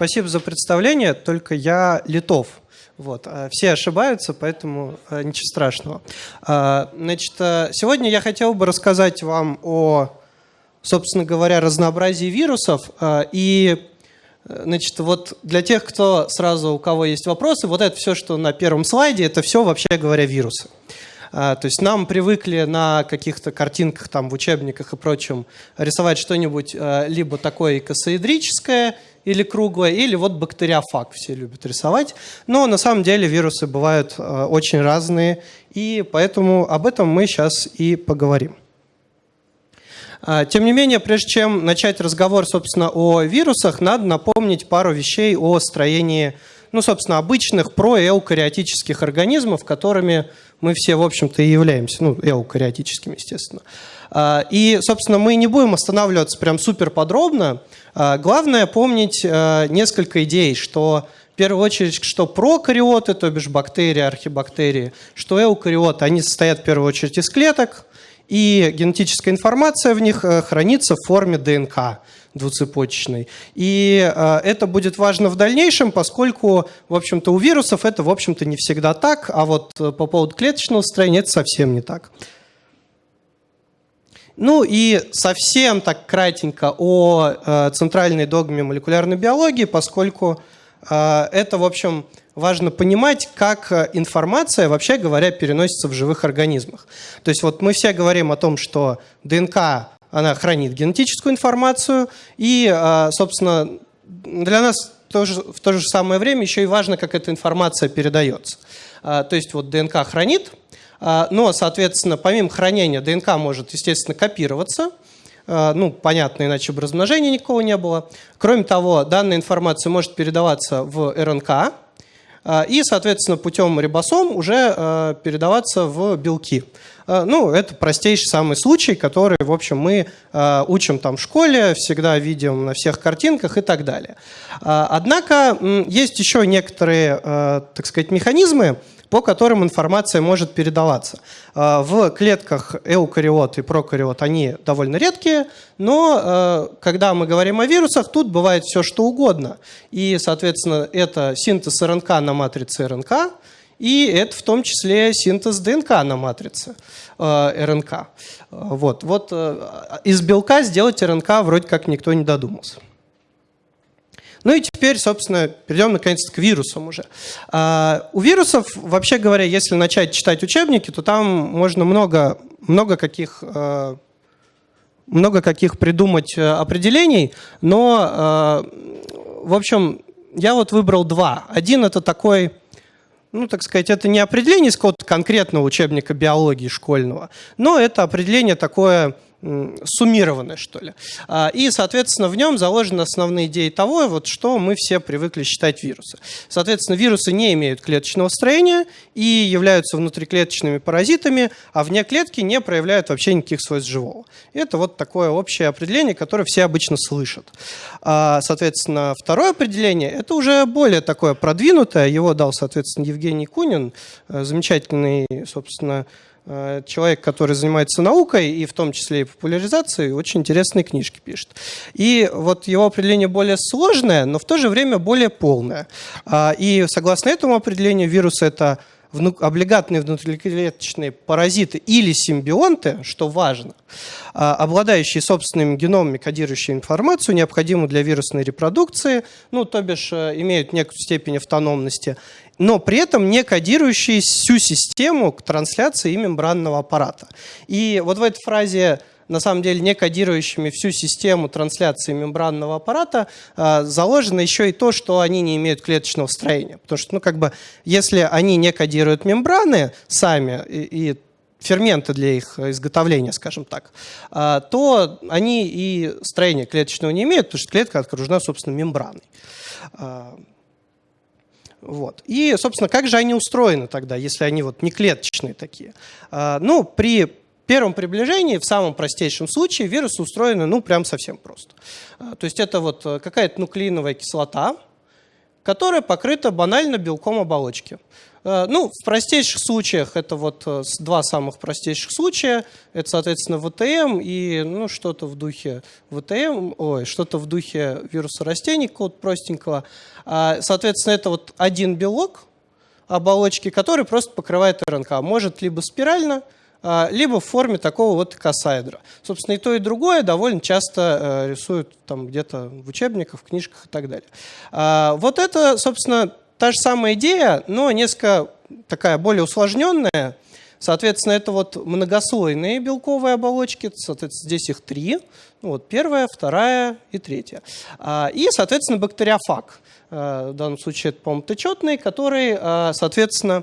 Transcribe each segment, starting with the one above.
Спасибо за представление, только я литов. Вот. а Все ошибаются, поэтому э, ничего страшного. А, Значит, сегодня я хотел бы рассказать вам о, собственно говоря, разнообразии вирусов. а, И Значит, вот для тех, кто сразу, у кого есть вопросы, вот это все, что на первом слайде, это все, вообще говоря, вирусы. А, То есть нам привыкли на каких-то картинках, там, в учебниках и прочем рисовать что-нибудь либо такое икосоэдрическое или круглое, или вот бактериофаг все любят рисовать. Но на самом деле вирусы бывают э, очень разные, и поэтому об этом мы сейчас и поговорим. А, Тем не менее, прежде чем начать разговор, собственно, о вирусах, надо напомнить пару вещей о строении, ну, собственно, обычных проэукариотических организмов, которыми мы все, в общем-то, и являемся, ну, эукариотическими, естественно. А, И, собственно, мы не будем останавливаться прям супер подробно. А, Главное помнить а, несколько идей, что в первую очередь, что прокариоты, то бишь бактерии, архибактерии, что эукариоты, они состоят в первую очередь из клеток, и генетическая информация в них э, хранится в форме ДНК двуцепочечной. И э, это будет важно в дальнейшем, поскольку, в общем-то, у вирусов это, в общем-то, не всегда так, а вот э, по поводу клеточного строения это совсем не так. Ну и совсем так кратенько о э, центральной догме молекулярной биологии, поскольку э, это, в общем, важно понимать, как информация, вообще говоря, переносится в живых организмах. То есть вот мы все говорим о том, что ДНК, она хранит генетическую информацию, и, э, собственно, для нас тоже, в то же самое время еще и важно, как эта информация передается. А, То есть вот ДНК хранит, а, но, соответственно, помимо хранения ДНК может, естественно, копироваться, а, ну, понятно, иначе бы размножения никакого не было. Кроме того, данная информация может передаваться в РНК, а, и, соответственно, путем рибосом уже а, передаваться в белки. А, Ну, это простейший самый случай, который, в общем, мы а, учим там в школе, всегда видим на всех картинках и так далее. А, Однако есть еще некоторые, так сказать, механизмы, по которым информация может передаваться. В клетках эукариот и прокариот они довольно редкие, но когда мы говорим о вирусах, тут бывает все что угодно. И, соответственно, это синтез РНК на матрице РНК, и это в том числе синтез ДНК на матрице э, РНК. Э, Вот, вот э, из белка сделать РНК вроде как никто не додумался. Ну и теперь, собственно, перейдем наконец к вирусам уже. А, У вирусов, вообще говоря, если начать читать учебники, то там можно много, много каких э, много каких придумать э, определений, но, э, в общем, я вот выбрал два. Один это такой, ну, так сказать, это не определение из какого-то конкретного учебника биологии школьного, но это определение такое м, суммированное, что ли. А, И, соответственно, в нем заложены основные идеи того, вот, что мы все привыкли считать вирусы. Соответственно, вирусы не имеют клеточного строения и являются внутриклеточными паразитами, а вне клетки не проявляют вообще никаких свойств живого. Это вот такое общее определение, которое все обычно слышат. А, Соответственно, второе определение – это уже более такое продвинутое. Его дал, соответственно, Евгений Кунин, э, замечательный, собственно, человек, который занимается наукой и в том числе и популяризацией, очень интересные книжки пишет. И вот его определение более сложное, но в то же время более полное. А, И согласно этому определению вирус это вну- облигатные внутриклеточные паразиты или симбионты, что важно, а, обладающие собственными геномами, кодирующие информацию, необходимую для вирусной репродукции, ну, то бишь э, имеют некую степень автономности, но при этом не кодирующие всю систему к трансляции мембранного аппарата. И вот в этой фразе на самом деле не кодирующими всю систему трансляции мембранного аппарата, а, заложено еще и то, что они не имеют клеточного строения. Потому что, ну, как бы, если они не кодируют мембраны сами и, и ферменты для их изготовления, скажем так, а, то они и строения клеточного не имеют, потому что клетка окружена, собственно, мембраной. Вот. И, собственно, как же они устроены тогда, если они вот не клеточные такие? А, Ну, при первом приближении, в самом простейшем случае, вирусы устроены, ну, прям совсем просто. А, То есть это вот э, какая-то нуклеиновая кислота, которая покрыта банально белком оболочки. Э, ну, в простейших случаях это вот э, два самых простейших случая. Это, соответственно, ВТМ и ну, что-то в духе ВТМ, ой, что-то в духе вируса растений, какого-то простенького. А, соответственно, это вот один белок оболочки, который просто покрывает РНК. Может либо спирально, а, либо в форме такого вот косаэдра. Собственно, и то, и другое довольно часто э, рисуют там где-то в учебниках, в книжках и так далее. А, вот это, собственно, та же самая идея, но несколько такая более усложненная. Соответственно, это вот многослойные белковые оболочки, соответственно, здесь их три. Вот первая, вторая и третья. А, и, соответственно, бактериофаг. В данном случае это, по-моему, который, соответственно, Э,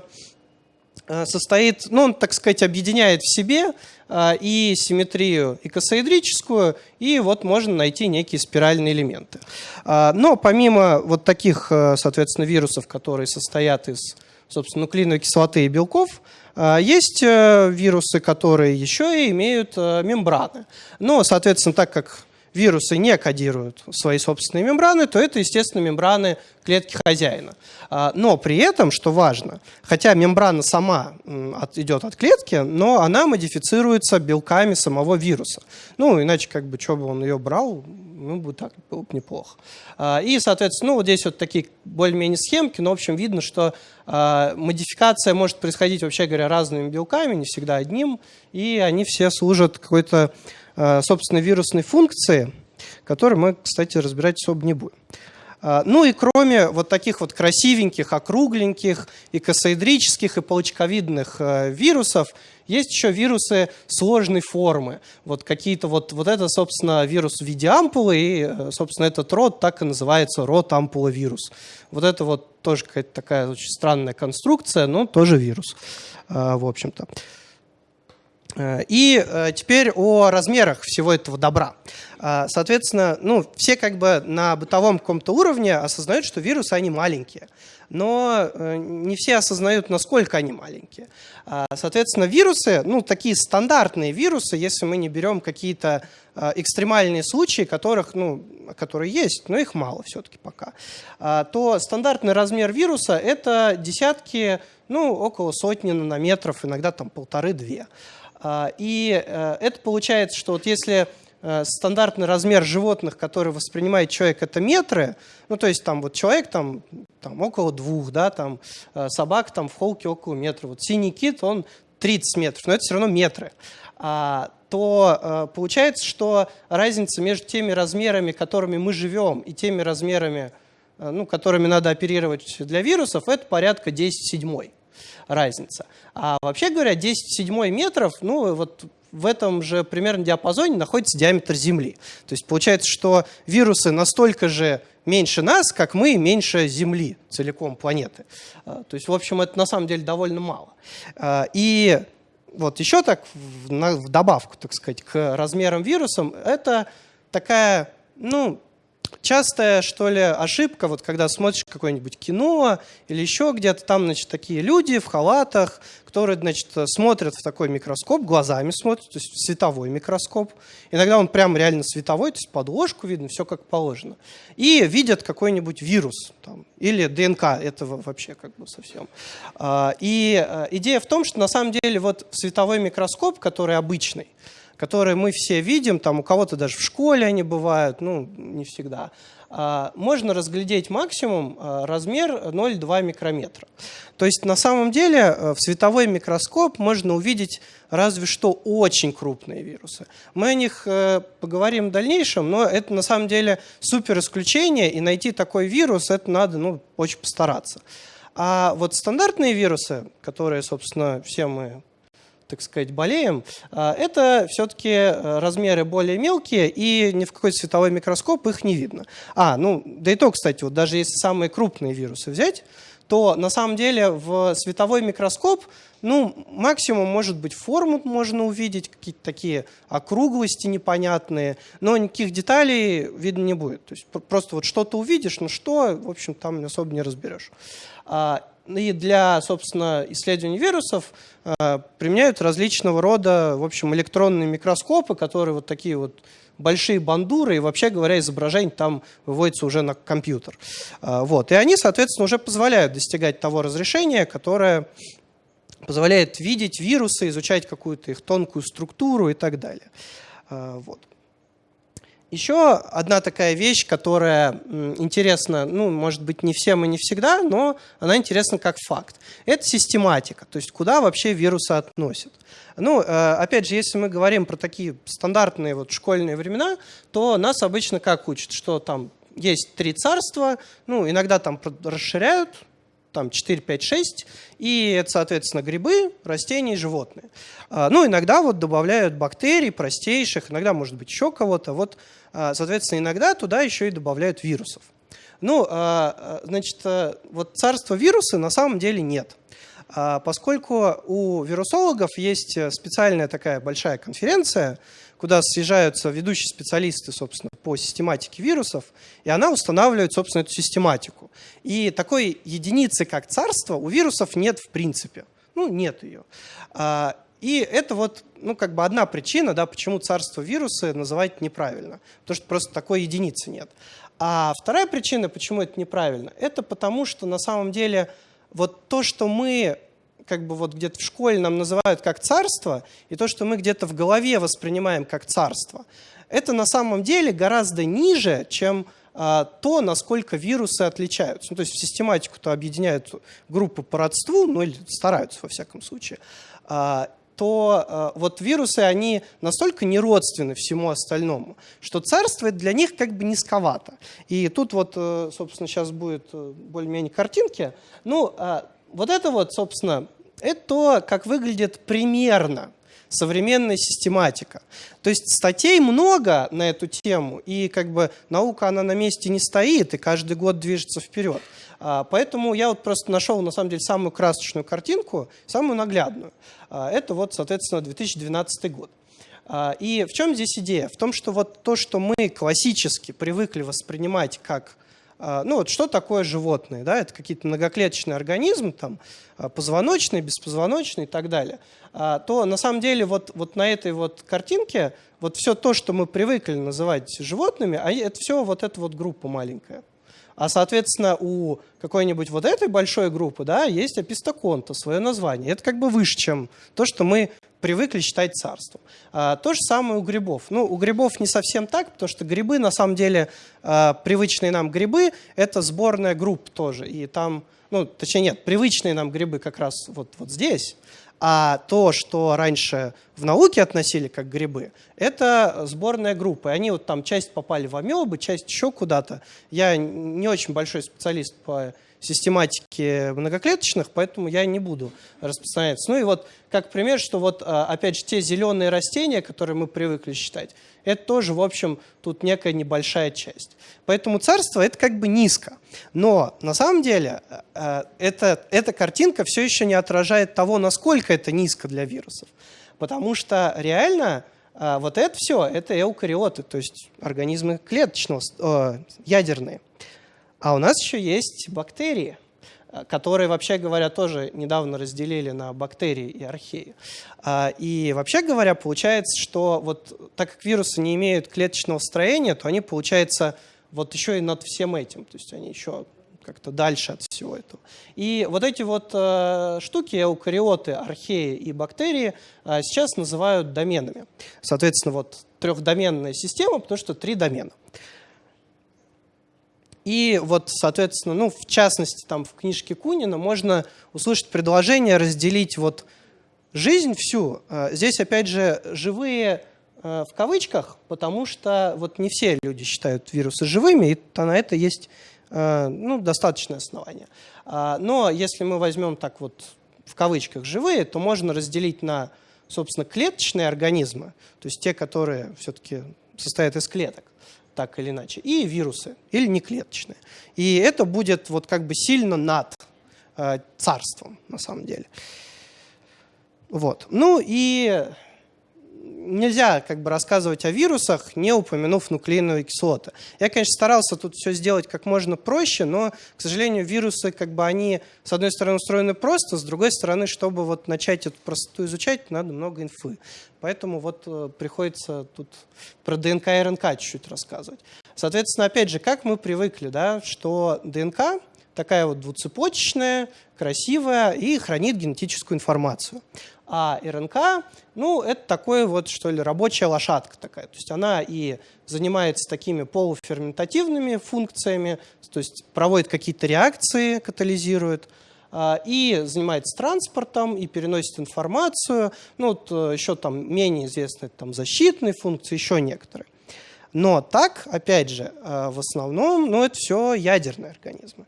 состоит, ну, он, так сказать, объединяет в себе э, и симметрию икосаэдрическую, и вот можно найти некие спиральные элементы. Э, но помимо вот таких, соответственно, вирусов, которые состоят из, собственно, нуклеиновой кислоты и белков, есть вирусы, которые еще и имеют мембраны. Но, соответственно, так как вирусы не кодируют свои собственные мембраны, то это, естественно, мембраны клетки хозяина. А, но при этом, что важно, хотя мембрана сама идет от клетки, но она модифицируется белками самого вируса. Ну, иначе, как бы, что бы он ее брал, ну, бы так было бы неплохо. А, и, соответственно, ну, вот здесь вот такие более-менее схемки, но, в общем, видно, что а, модификация может происходить, вообще говоря, разными белками, не всегда одним, и они все служат какой-то собственно, вирусной функции, которую мы, кстати, разбирать особо не будем. Э, ну и кроме вот таких вот красивеньких, округленьких, и косоэдрических, и палочковидных э, вирусов, есть еще вирусы сложной формы. Вот какие-то вот, вот это, собственно, вирус в виде ампулы, и, собственно, этот род так и называется род ампуловирус. Вот это вот тоже какая-то такая очень странная конструкция, но тоже вирус, в общем-то. Э, и э, теперь о размерах всего этого добра. Э, соответственно, ну, все как бы на бытовом каком-то уровне осознают, что вирусы, они маленькие. Но не все осознают, насколько они маленькие. Соответственно, вирусы, ну, такие стандартные вирусы, если мы не берем какие-то экстремальные случаи, которых, ну, которые есть, но их мало все-таки пока, то стандартный размер вируса – это десятки, ну, около сотни нанометров, иногда там полторы-две. А, и э, это получается, что вот если э, стандартный размер животных, который воспринимает человек, это метры, ну то есть там вот человек там, там около двух, да, там э, собака там в холке около метра, вот синий кит, он 30 метров, но это все равно метры. А, то получается, что разница между теми размерами, которыми мы живем, и теми размерами, ну, которыми надо оперировать для вирусов, это порядка 10 седьмой разница. А вообще говоря, 10 седьмой метров, ну вот в этом же примерно диапазоне находится диаметр Земли. То есть получается, что вирусы настолько же меньше нас, как мы меньше Земли, целиком планеты. А, то есть, в общем, это на самом деле довольно мало. А, и вот еще так, в добавку, так сказать, к размерам вирусам, это такая, ну, частая, что ли, ошибка, вот когда смотришь какое-нибудь кино или еще где-то, там, значит, такие люди в халатах, которые, значит, смотрят в такой микроскоп, глазами смотрят, то есть световой микроскоп. Иногда он прям реально световой, то есть подложку видно, все как положено. И видят какой-нибудь вирус там, или ДНК этого вообще как бы совсем. А, и э, идея в том, что на самом деле вот световой микроскоп, который обычный, которые мы все видим, там у кого-то даже в школе они бывают, ну, не всегда, а, можно разглядеть максимум а, размер 0,2 микрометра. То есть на самом деле э, в световой микроскоп можно увидеть разве что очень крупные вирусы. Мы о них э, поговорим в дальнейшем, но это на самом деле супер исключение, и найти такой вирус, это надо ну, очень постараться. А вот стандартные вирусы, которые, собственно, все мы так сказать, болеем, а, это все-таки э, размеры более мелкие, и ни в какой световой микроскоп их не видно. А, ну, да и то, кстати, вот даже если самые крупные вирусы взять, то на самом деле в световой микроскоп, ну, максимум, может быть, форму можно увидеть, какие-то такие округлости непонятные, но никаких деталей видно не будет. То есть просто вот что-то увидишь, но что, в общем, там особо не разберешь. А, и для, собственно, исследования вирусов применяют различного рода, в общем, электронные микроскопы, которые вот такие вот большие бандуры, и вообще говоря, изображение там выводится уже на компьютер. Вот. И они, соответственно, уже позволяют достигать того разрешения, которое позволяет видеть вирусы, изучать какую-то их тонкую структуру и так далее. Вот. Еще одна такая вещь, которая интересна, ну, может быть, не всем и не всегда, но она интересна как факт. Это систематика, то есть куда вообще вирусы относят. Ну, э, опять же, если мы говорим про такие стандартные вот школьные времена, то нас обычно как учат, что там есть три царства, ну, иногда там расширяют, там 4, 5, 6, и это, соответственно, грибы, растения и животные. А, ну, иногда вот добавляют бактерий простейших, иногда, может быть, еще кого-то. Вот, а, соответственно, иногда туда еще и добавляют вирусов. Ну, а, значит, вот царства вирусы на самом деле нет. Поскольку у вирусологов есть специальная такая большая конференция, куда съезжаются ведущие специалисты, собственно, по систематике вирусов, и она устанавливает, собственно, эту систематику. И такой единицы, как царство, у вирусов нет в принципе. Ну, нет ее. А, и это вот, ну, как бы одна причина, да, почему царство вирусы называть неправильно. Потому что просто такой единицы нет. А вторая причина, почему это неправильно, это потому что на самом деле вот то, что мы как бы вот где-то в школе нам называют как царство, и то, что мы где-то в голове воспринимаем как царство, это на самом деле гораздо ниже, чем а, то, насколько вирусы отличаются. Ну, то есть в систематику-то объединяют группы по родству, ну или стараются во всяком случае, а, то а, вот вирусы, они настолько неродственны всему остальному, что царство для них как бы низковато. И тут вот, э, собственно, сейчас будет э, более-менее картинки. Ну, вот это вот, собственно, это то, как выглядит примерно современная систематика. То есть статей много на эту тему, и как бы наука, она на месте не стоит, и каждый год движется вперед. А, поэтому я вот просто нашел, на самом деле, самую красочную картинку, самую наглядную. А, это вот, соответственно, 2012 год. А, и в чем здесь идея? В том, что вот то, что мы классически привыкли воспринимать как ну вот что такое животные? Да? Это какие-то многоклеточные организмы, там, а, позвоночные, беспозвоночные и так далее. А, то на самом деле вот, вот на этой вот картинке вот все то, что мы привыкли называть животными, а это все вот эта вот группа маленькая. А, соответственно, у какой-нибудь вот этой большой группы да, есть апистоконта, свое название. Это как бы выше, чем то, что мы привыкли считать царством. А, то же самое у грибов. Ну, у грибов не совсем так, потому что грибы, на самом деле, а, привычные нам грибы, это сборная групп тоже. И там, ну, точнее нет, привычные нам грибы как раз вот, вот здесь. А то, что раньше в науке относили как грибы, это сборная группа. И они вот там часть попали в амебы, часть еще куда-то. Я не очень большой специалист по систематики многоклеточных, поэтому я не буду распространяться. Ну и вот как пример, что вот а, опять же те зеленые растения, которые мы привыкли считать, это тоже, в общем, тут некая небольшая часть. Поэтому царство это как бы низко. Но на самом деле а, это, эта картинка все еще не отражает того, насколько это низко для вирусов. Потому что реально а, вот это все, это эукариоты, то есть организмы клеточного, э, ядерные. А у нас еще есть бактерии, э, которые, вообще говоря, тоже недавно разделили на бактерии и археи. А, и вообще говоря, получается, что вот так как вирусы не имеют клеточного строения, то они, получается, вот еще и над всем этим, то есть они еще как-то дальше от всего этого. И вот эти вот э, штуки, эукариоты, археи и бактерии, э, сейчас называют доменами. Соответственно, вот трехдоменная система, потому что три домена. И вот, соответственно, ну, в частности, там в книжке Кунина можно услышать предложение разделить вот жизнь всю. Э, здесь, опять же, живые э, в кавычках, потому что вот не все люди считают вирусы живыми, и на это есть э, ну, достаточное основание. А, но если мы возьмем так вот в кавычках живые, то можно разделить на, собственно, клеточные организмы, то есть те, которые все-таки состоят из клеток, так или иначе, и вирусы, или неклеточные. И это будет вот как бы сильно над э, царством, на самом деле. Вот. Ну и нельзя как бы рассказывать о вирусах, не упомянув нуклеиновые кислоты. Я, конечно, старался тут все сделать как можно проще, но, к сожалению, вирусы, как бы они, с одной стороны, устроены просто, с другой стороны, чтобы вот начать эту простоту изучать, надо много инфы. Поэтому вот э, приходится тут про ДНК и РНК чуть-чуть рассказывать. Соответственно, опять же, как мы привыкли, да, что ДНК такая вот двуцепочечная, красивая и хранит генетическую информацию. А РНК, ну, это такое вот, что ли, рабочая лошадка такая. То есть она и занимается такими полуферментативными функциями, то есть проводит какие-то реакции, катализирует, а, и занимается транспортом, и переносит информацию. Ну, вот э, еще там менее известные там, защитные функции, еще некоторые. Но так, опять же, э, в основном, ну, это все ядерные организмы.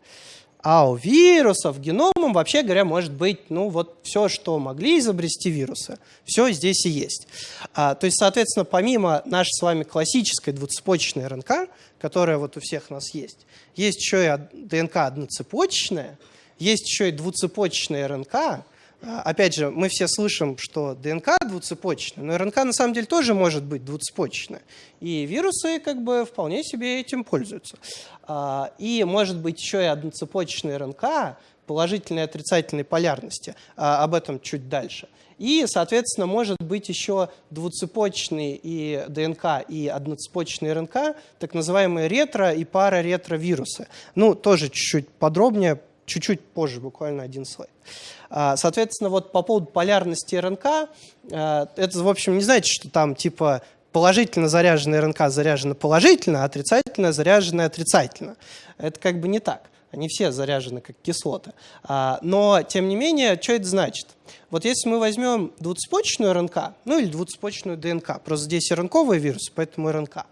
А у вирусов геномом, вообще говоря, может быть, ну вот все, что могли изобрести вирусы, все здесь и есть. А, то есть, соответственно, помимо нашей с вами классической двуцепочечной РНК, которая вот у всех нас есть, есть еще и ДНК одноцепочечная, есть еще и двуцепочечная РНК, опять же, мы все слышим, что ДНК двуцепочечная, но РНК на самом деле тоже может быть двуцепочечная. И вирусы как бы вполне себе этим пользуются. А, и может быть еще и одноцепочечная РНК положительной и отрицательной полярности. А, об этом чуть дальше. И, соответственно, может быть еще двуцепочечный и ДНК, и одноцепочечный РНК, так называемые ретро- и параретровирусы. Ну, тоже чуть-чуть подробнее, чуть-чуть позже, буквально один слайд. А, соответственно, вот по поводу полярности РНК, а, это, в общем, не значит, что там типа положительно заряженная РНК заряжена положительно, а отрицательно заряженная отрицательно. Это как бы не так. Они все заряжены как кислоты. А, но, тем не менее, что это значит? Вот если мы возьмем двуцепочечную РНК, ну или двуцепочечную ДНК, просто здесь РНКовый вирус, поэтому РНК,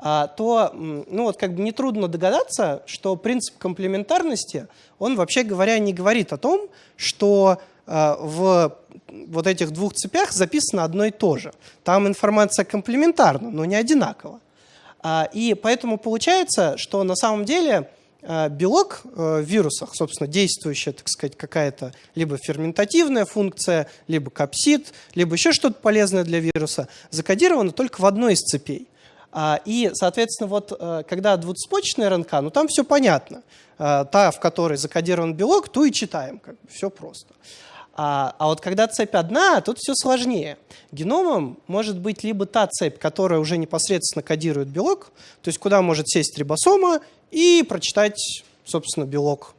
то ну вот как бы нетрудно догадаться, что принцип комплементарности, он вообще говоря не говорит о том, что а, в вот этих двух цепях записано одно и то же. Там информация комплементарна, но не одинакова. А, и поэтому получается, что на самом деле белок в вирусах, собственно, действующая, так сказать, какая-то либо ферментативная функция, либо капсид, либо еще что-то полезное для вируса, закодировано только в одной из цепей. А, и, соответственно, вот э, когда двуцепочечная РНК, ну там все понятно. Э, та, в которой закодирован белок, ту и читаем, как бы, все просто. А, а вот когда цепь одна, тут все сложнее. Геномом может быть либо та цепь, которая уже непосредственно кодирует белок, то есть куда может сесть рибосома и прочитать, собственно, белок.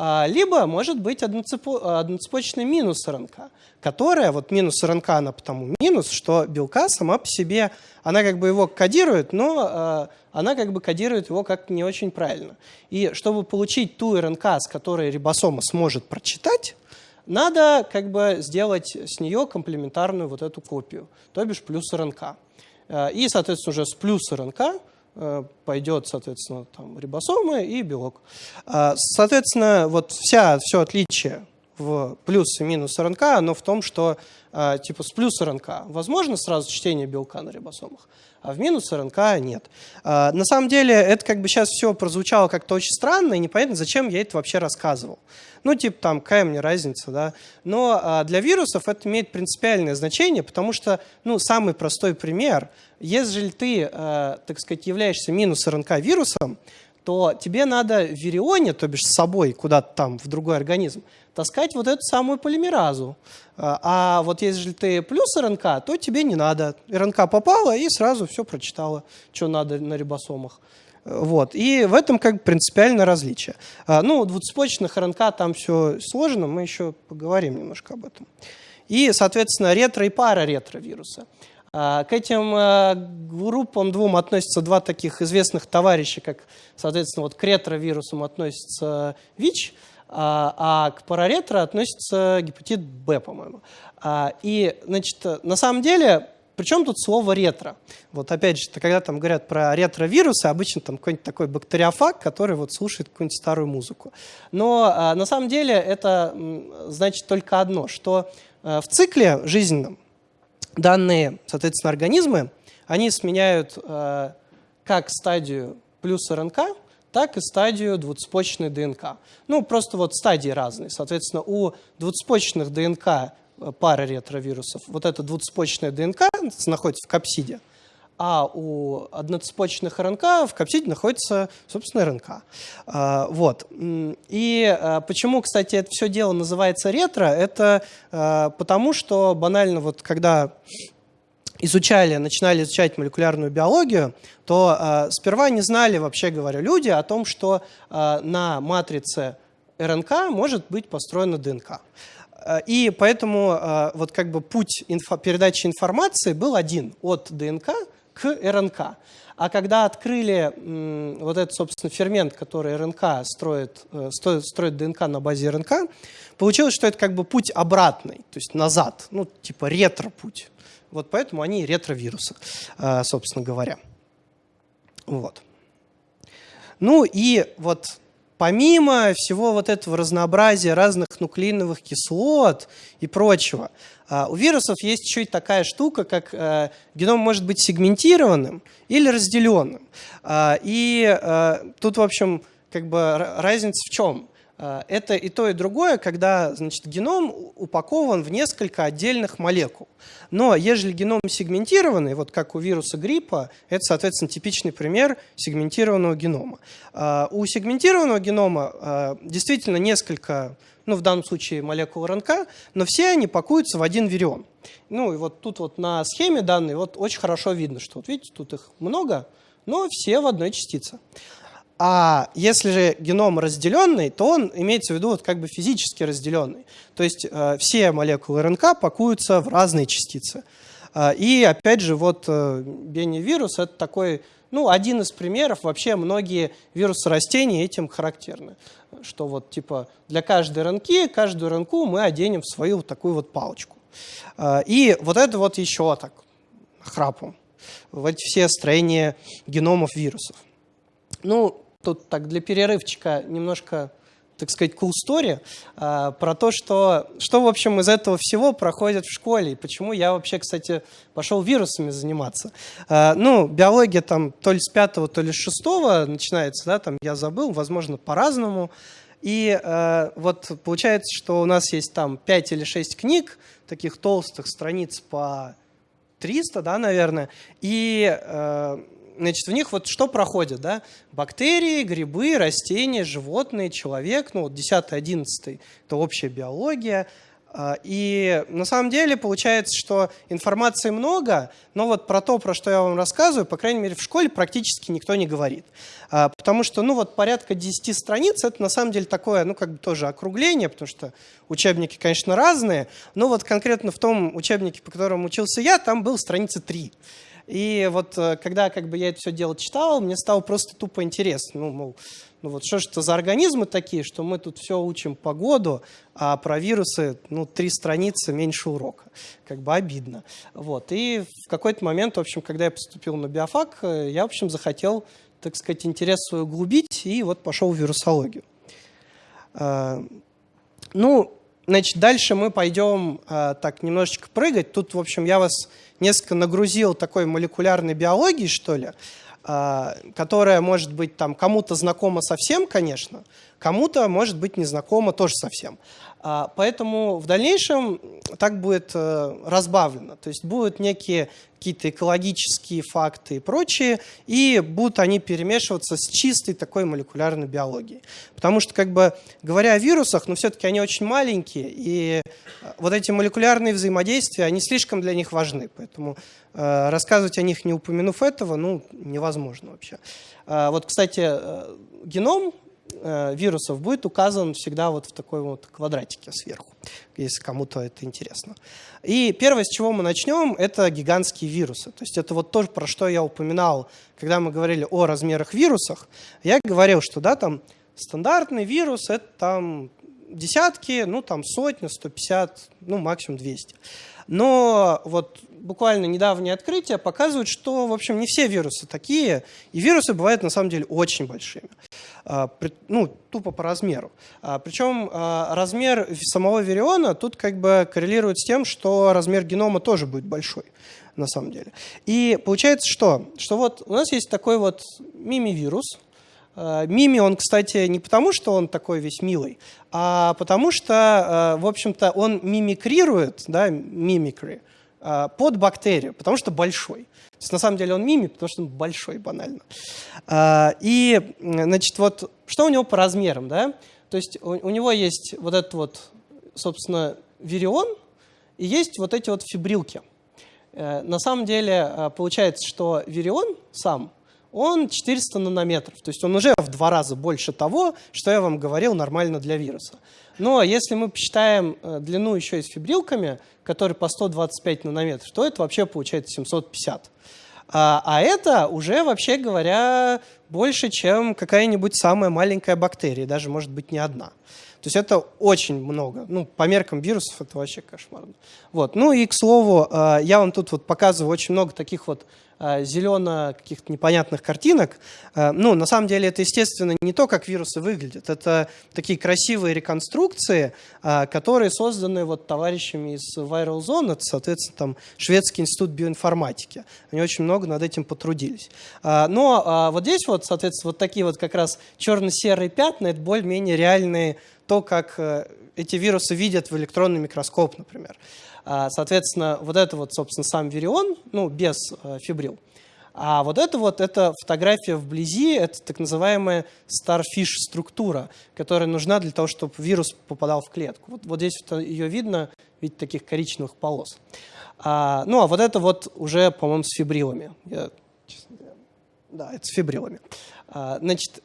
А, либо может быть одноцепочный минус РНК, которая, вот минус РНК, она потому минус, что белка сама по себе, она как бы его кодирует, но а, она как бы кодирует его как не очень правильно. И чтобы получить ту РНК, с которой рибосома сможет прочитать, надо как бы сделать с нее комплементарную вот эту копию, то бишь плюс РНК. А, и, соответственно, уже с плюс РНК пойдет, соответственно, там, рибосомы и белок. А, соответственно, вот вся, все отличие в плюс и минус РНК, оно в том, что а, типа с плюс РНК возможно сразу чтение белка на рибосомах, а в минус РНК нет. А, на самом деле это как бы сейчас все прозвучало как-то очень странно, и непонятно, зачем я это вообще рассказывал. Ну, типа там, какая мне разница, да. Но а, для вирусов это имеет принципиальное значение, потому что, ну, самый простой пример, если ты, так сказать, являешься минус РНК вирусом, то тебе надо в вирионе, то бишь с собой куда-то там в другой организм, таскать вот эту самую полимеразу. А, а вот если ты плюс РНК, то тебе не надо. РНК попала и сразу все прочитала, что надо на рибосомах. Вот. И в этом как бы принципиальное различие. А, ну, двуцепочечных РНК там все сложно, мы еще поговорим немножко об этом. И, соответственно, ретро и параретровирусы. А, к этим группам двум относятся два таких известных товарища, как, соответственно, вот к ретровирусам относится ВИЧ, а, а к параретро относится гепатит Б, по-моему. А, и, значит, на самом деле, причем тут слово ретро? Вот опять же, когда там говорят про ретровирусы, обычно там какой-нибудь такой бактериофаг, который вот слушает какую-нибудь старую музыку. Но а, на самом деле это значит только одно, что в цикле жизненном данные, соответственно, организмы, они сменяют как стадию плюс РНК, так и стадию двуцепочечной ДНК. Ну, просто вот стадии разные. Соответственно, у двуцепочечных ДНК пара ретровирусов. Вот эта двуцепочечная ДНК находится в капсиде, а у одноцепочечных РНК в капсиде находится, собственно, РНК. А, вот. И а, почему, кстати, это все дело называется ретро? Это потому, что банально вот когда изучали, начинали изучать молекулярную биологию, то э, сперва не знали, вообще говоря, люди о том, что э, на матрице РНК может быть построена ДНК. И поэтому э, вот как бы путь инфо передачи информации был один от ДНК к РНК. А когда открыли вот этот, собственно, фермент, который РНК строит, э, строит ДНК на базе РНК, получилось, что это как бы путь обратный, то есть назад, ну, типа ретро-путь. Вот поэтому они ретровирусы, э, собственно говоря. Вот. Ну и вот помимо всего вот этого разнообразия разных нуклеиновых кислот и прочего, а, у вирусов есть еще и такая штука, как э, геном может быть сегментированным или разделенным. И э, тут, в общем, как бы разница в чем? А, это и то, и другое, когда значит, геном упакован в несколько отдельных молекул. Но ежели геном сегментированный, вот как у вируса гриппа, это, соответственно, типичный пример сегментированного генома. У сегментированного генома действительно несколько ну, в данном случае молекул РНК, но все они пакуются в один вирион. Ну, и вот тут вот на схеме данной вот очень хорошо видно, что вот видите, тут их много, но все в одной частице. А если же геном разделенный, то он имеется в виду вот как бы физически разделенный. То есть э, все молекулы РНК пакуются в разные частицы. Э, и опять же, вот э, беневирус – это такой ну, один из примеров, вообще многие вирусы растений этим характерны. Что вот типа для каждой РНК, каждую РНК мы оденем в свою вот такую вот палочку. А, и вот это вот еще так храпом. Вот все строения геномов вирусов. Ну, тут так для перерывчика немножко так сказать, cool story а, про то, что, что, в общем, из этого всего проходит в школе, и почему я вообще, кстати, пошел вирусами заниматься. А, ну, биология там то ли с пятого, то ли с шестого начинается, да, там я забыл, возможно, по-разному. И э, вот получается, что у нас есть там 5 или 6 книг, таких толстых страниц по 300, да, наверное, и значит, в них вот что проходит, да? Бактерии, грибы, растения, животные, человек, ну вот 10-11 это общая биология. А, и на самом деле получается, что информации много, но вот про то, про что я вам рассказываю, по крайней мере, в школе практически никто не говорит. А, потому что, ну вот порядка 10 страниц, это на самом деле такое, ну как бы тоже округление, потому что учебники, конечно, разные, но вот конкретно в том учебнике, по которому учился я, там был страницы 3. И вот э, когда как бы я это все дело читал, мне стало просто тупо интересно. Ну, мол, ну вот что же это за организмы такие, что мы тут все учим погоду, а про вирусы, ну, три страницы меньше урока. Как бы обидно. Вот. И в какой-то момент, в общем, когда я поступил на биофак, э, я, в общем, захотел, так сказать, интерес свой углубить, и вот пошел в вирусологию. Э, ну, значит, дальше мы пойдем так немножечко прыгать. Тут, в общем, я вас несколько нагрузил такой молекулярной биологии, что ли, а, которая может быть там кому-то знакома совсем, конечно, кому-то может быть незнакома тоже совсем. А, поэтому в дальнейшем так будет э, разбавлено. То есть будут некие какие-то экологические факты и прочие, и будут они перемешиваться с чистой такой молекулярной биологией. Потому что, как бы, говоря о вирусах, но ну, все-таки они очень маленькие, и э, вот эти молекулярные взаимодействия, они слишком для них важны. Поэтому э, рассказывать о них, не упомянув этого, ну, невозможно вообще. Э, вот, кстати, э, геном Э, вирусов будет указан всегда вот в такой вот квадратике сверху, если кому-то это интересно. И первое, с чего мы начнем, это гигантские вирусы. То есть это вот то, про что я упоминал, когда мы говорили о размерах вирусах. Я говорил, что да, там стандартный вирус – это там десятки, ну там сотни, 150, ну максимум 200. Но вот буквально недавние открытия показывают, что, в общем, не все вирусы такие, и вирусы бывают на самом деле очень большими, а, ну, тупо по размеру. А, Причем а, размер самого вириона тут как бы коррелирует с тем, что размер генома тоже будет большой на самом деле. И получается что? Что вот у нас есть такой вот мимивирус, Э, Мими, он, кстати, не потому, что он такой весь милый, а потому что, в общем-то, он мимикрирует, да, мимикри, под бактерию, потому что большой. То есть, на самом деле он мимик, потому что он большой, банально. И, значит, вот что у него по размерам, да? То есть у, у него есть вот этот вот, собственно, вирион, и есть вот эти вот фибрилки. Э, на самом деле э, получается, что вирион сам, он 400 нанометров, то есть он уже в два раза больше того, что я вам говорил нормально для вируса. Но если мы посчитаем э, длину еще и с фибрилками, которые по 125 нанометров, то это вообще получается 750. А, а это уже, вообще говоря, больше, чем какая-нибудь самая маленькая бактерия, даже может быть не одна. То есть это очень много. Ну, по меркам вирусов это вообще кошмарно. Вот. Ну и, к слову, а, я вам тут вот показываю очень много таких вот а, зелено каких-то непонятных картинок. А, ну, на самом деле это, естественно, не то, как вирусы выглядят. Это такие красивые реконструкции, а, которые созданы вот товарищами из Viral Zone, это, соответственно, там Шведский институт биоинформатики. Они очень много над этим потрудились. Но вот здесь вот, соответственно, вот такие вот как раз черно-серые пятна, это более-менее реальные то, как э, эти вирусы видят в электронный микроскоп, например. А, соответственно, вот это вот, собственно, сам вирион, ну, без э, фибрил. А вот это вот, это фотография вблизи, это так называемая starfish структура, которая нужна для того, чтобы вирус попадал в клетку. Вот, вот здесь вот ее видно, видите, таких коричневых полос. А, ну, а вот это вот уже, по-моему, с фибрилами. Я, да, это с фибрилами. А, значит,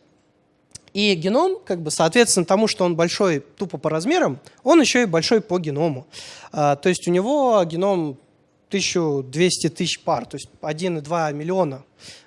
и геном, как бы, соответственно тому, что он большой тупо по размерам, он еще и большой по геному. А, то есть у него геном 1200 тысяч пар, то есть 1,2 миллиона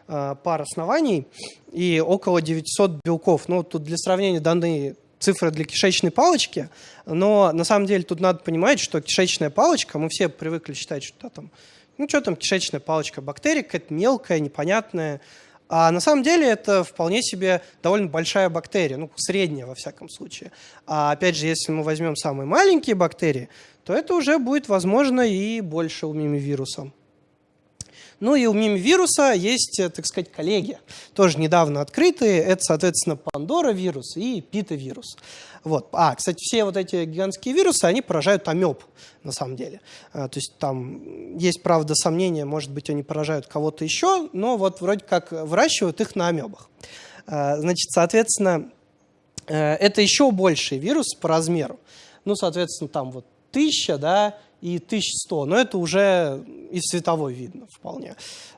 а, пар оснований и около 900 белков. Ну, тут для сравнения даны цифры для кишечной палочки, но на самом деле тут надо понимать, что кишечная палочка, мы все привыкли считать, что там, ну что там кишечная палочка, бактерия какая-то мелкая, непонятная, а на самом деле это вполне себе довольно большая бактерия, ну, средняя во всяком случае. А опять же, если мы возьмем самые маленькие бактерии, то это уже будет, возможно, и больше у мимивируса. Ну и у мимивируса есть, э, так сказать, коллеги, тоже недавно открытые. Это, соответственно, Пандора вирус и Пита вирус. Вот. А, кстати, все вот эти гигантские вирусы, они поражают амеб, на самом деле. А, то есть там есть, правда, сомнения, может быть, они поражают кого-то еще, но вот вроде как выращивают их на амебах. А, значит, соответственно, э, это еще больший вирус по размеру. Ну, соответственно, там вот тысяча, да, и 1100, но это уже из световой видно вполне.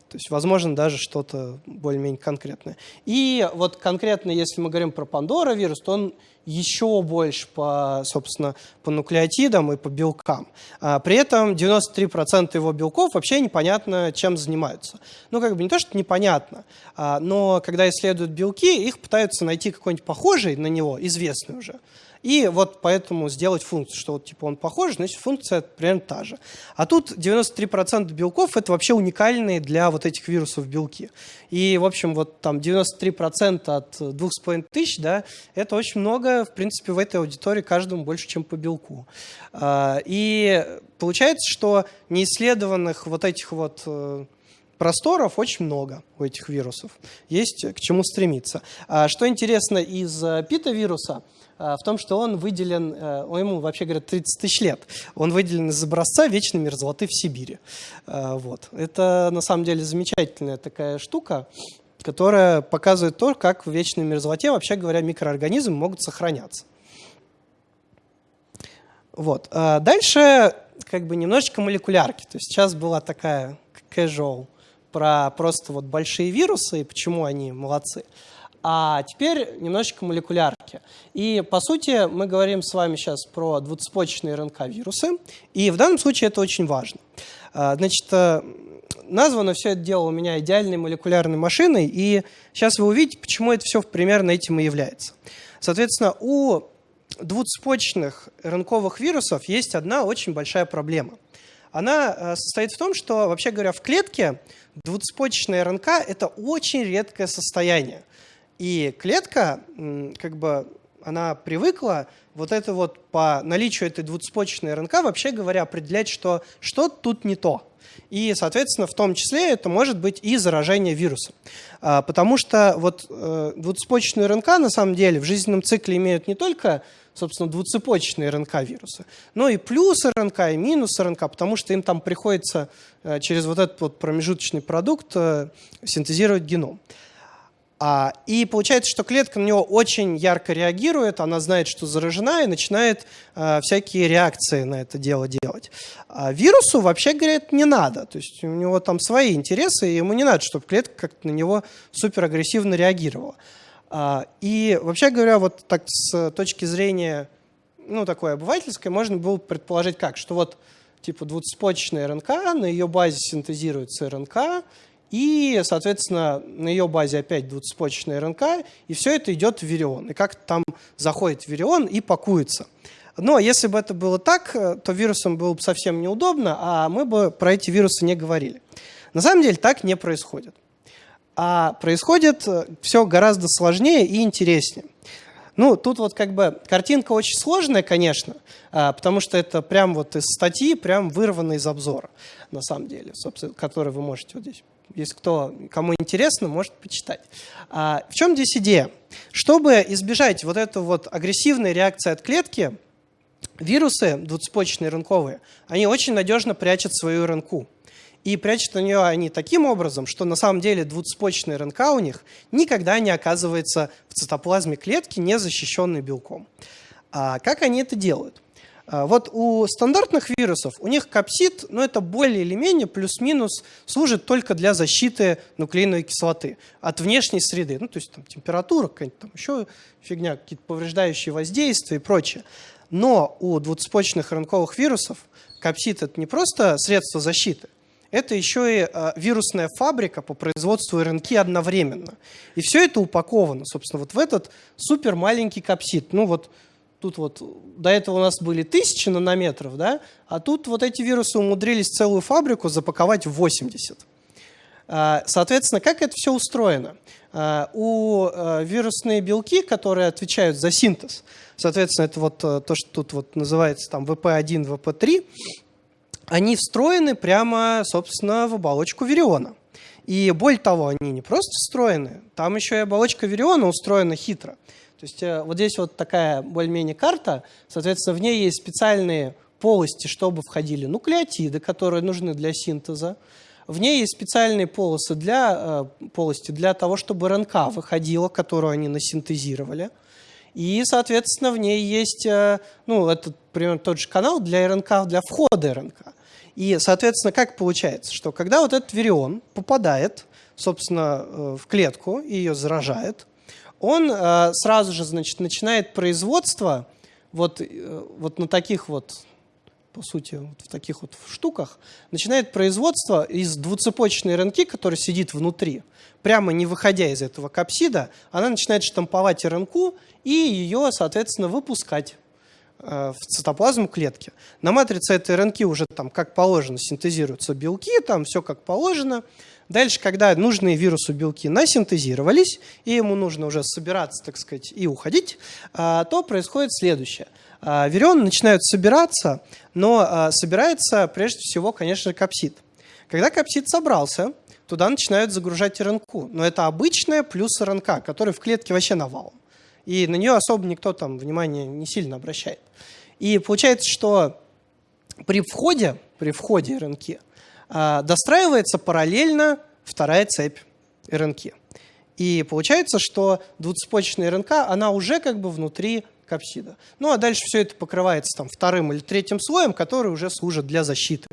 То есть, возможно, даже что-то более-менее конкретное. И вот конкретно, если мы говорим про Пандора вирус, то он еще больше по, собственно, по нуклеотидам и по белкам. А при этом 93% его белков вообще непонятно, чем занимаются. Ну, как бы не то, что непонятно, а, но когда исследуют белки, их пытаются найти какой-нибудь похожий на него, известный уже. И вот поэтому сделать функцию, что вот типа он похож, значит функция примерно та же. А тут 93% белков это вообще уникальные для вот этих вирусов белки. И, в общем, вот там 93% от 2,5 тысяч, да, это очень много, в принципе, в этой аудитории каждому больше, чем по белку. А, и получается, что неисследованных вот этих вот э, просторов очень много у этих вирусов. Есть к чему стремиться. А что интересно из э, пита-вируса – в том, что он выделен, э, ему вообще говорят 30 тысяч лет, он выделен из образца вечной мерзлоты в Сибири. Э, вот. Это на самом деле замечательная такая штука, которая показывает то, как в вечной мерзлоте, вообще говоря, микроорганизмы могут сохраняться. Вот. Дальше как бы немножечко молекулярки. То есть сейчас была такая casual про просто вот большие вирусы и почему они молодцы. А теперь немножечко молекулярки. И, по сути, мы говорим с вами сейчас про двуцепочечные РНК-вирусы, и в данном случае это очень важно. А, значит, э, названо все это дело у меня идеальной молекулярной машиной, и сейчас вы увидите, почему это все примерно этим и является. Соответственно, у двуцепочечных РНКовых вирусов есть одна очень большая проблема. Она э, состоит в том, что, вообще говоря, в клетке двуцепочечная РНК – это очень редкое состояние. И клетка, как бы, она привыкла вот это вот по наличию этой двуцепочечной РНК, вообще говоря, определять, что что тут не то. И, соответственно, в том числе это может быть и заражение вирусом. А, потому что вот э, двуцепочечные РНК на самом деле в жизненном цикле имеют не только собственно, двуцепочечные РНК-вирусы, но и плюс РНК, и минус РНК, потому что им там приходится э, через вот этот вот промежуточный продукт э, синтезировать геном. А, и получается, что клетка на него очень ярко реагирует, она знает, что заражена, и начинает а, всякие реакции на это дело делать. А вирусу, вообще говоря, не надо. То есть у него там свои интересы, и ему не надо, чтобы клетка как-то на него суперагрессивно реагировала. А, и вообще говоря, вот так с точки зрения ну, такой обывательской, можно было предположить как, что вот типа двуцепочечная РНК, на ее базе синтезируется РНК, и, соответственно, на ее базе опять двуцепочечная РНК, и все это идет в вирион. И как там заходит вирион и пакуется. Но если бы это было так, то вирусам было бы совсем неудобно, а мы бы про эти вирусы не говорили. На самом деле так не происходит. А происходит э, все гораздо сложнее и интереснее. Ну, тут вот как бы картинка очень сложная, конечно, а, потому что это прям вот из статьи, прям вырвано из обзора, на самом деле, собственно, который вы можете вот здесь если кто, кому интересно, может почитать. А, в чем здесь идея? Чтобы избежать вот этой вот агрессивной реакции от клетки, вирусы двуцепочечные РНКовые, они очень надежно прячут свою РНК. И прячут на нее они таким образом, что на самом деле двуцепочечная РНК у них никогда не оказывается в цитоплазме клетки, не защищенной белком. А как они это делают? А, вот у стандартных вирусов, у них капсид, ну это более или менее плюс-минус служит только для защиты нуклеиновой кислоты от внешней среды. Ну то есть там температура, какая-нибудь там еще фигня, какие-то повреждающие воздействия и прочее. Но у двуцепочечных РНКовых вирусов капсид это не просто средство защиты, это еще и э, вирусная фабрика по производству РНК одновременно. И все это упаковано, собственно, вот в этот супер маленький капсид. Ну вот тут вот до этого у нас были тысячи нанометров, да, а тут вот эти вирусы умудрились целую фабрику запаковать в 80. А, соответственно, как это все устроено? А, у э, вирусные белки, которые отвечают за синтез, соответственно, это вот э, то, что тут вот называется там ВП1, ВП3, они встроены прямо, собственно, в оболочку вириона. И более того, они не просто встроены, там еще и оболочка вириона устроена хитро. То есть э, вот здесь вот такая более-менее карта, соответственно, в ней есть специальные полости, чтобы входили нуклеотиды, которые нужны для синтеза. В ней есть специальные полосы для, э, полости для того, чтобы РНК выходила, которую они насинтезировали. И, соответственно, в ней есть, э, ну, это примерно тот же канал для РНК, для входа РНК. И, соответственно, как получается, что когда вот этот вирион попадает, собственно, в клетку и ее заражает, он э, сразу же значит, начинает производство вот, э, вот на таких вот, по сути, вот в таких вот штуках, начинает производство из двуцепочечной РНК, которая сидит внутри, прямо не выходя из этого капсида, она начинает штамповать РНК и ее, соответственно, выпускать э, в цитоплазму клетки. На матрице этой РНК уже там как положено синтезируются белки, там все как положено. Дальше, когда нужные вирусу белки насинтезировались, и ему нужно уже собираться, так сказать, и уходить, а, то происходит следующее. А, Вирионы начинают собираться, но а, собирается прежде всего, конечно, капсид. Когда капсид собрался, туда начинают загружать РНК. Но это обычная плюс РНК, который в клетке вообще навалом. И на нее особо никто там внимания не сильно обращает. И получается, что при входе, при входе РНК достраивается параллельно вторая цепь РНК. И получается, что двуцепочечная РНК, она уже как бы внутри капсида. Ну а дальше все это покрывается там вторым или третьим слоем, который уже служит для защиты.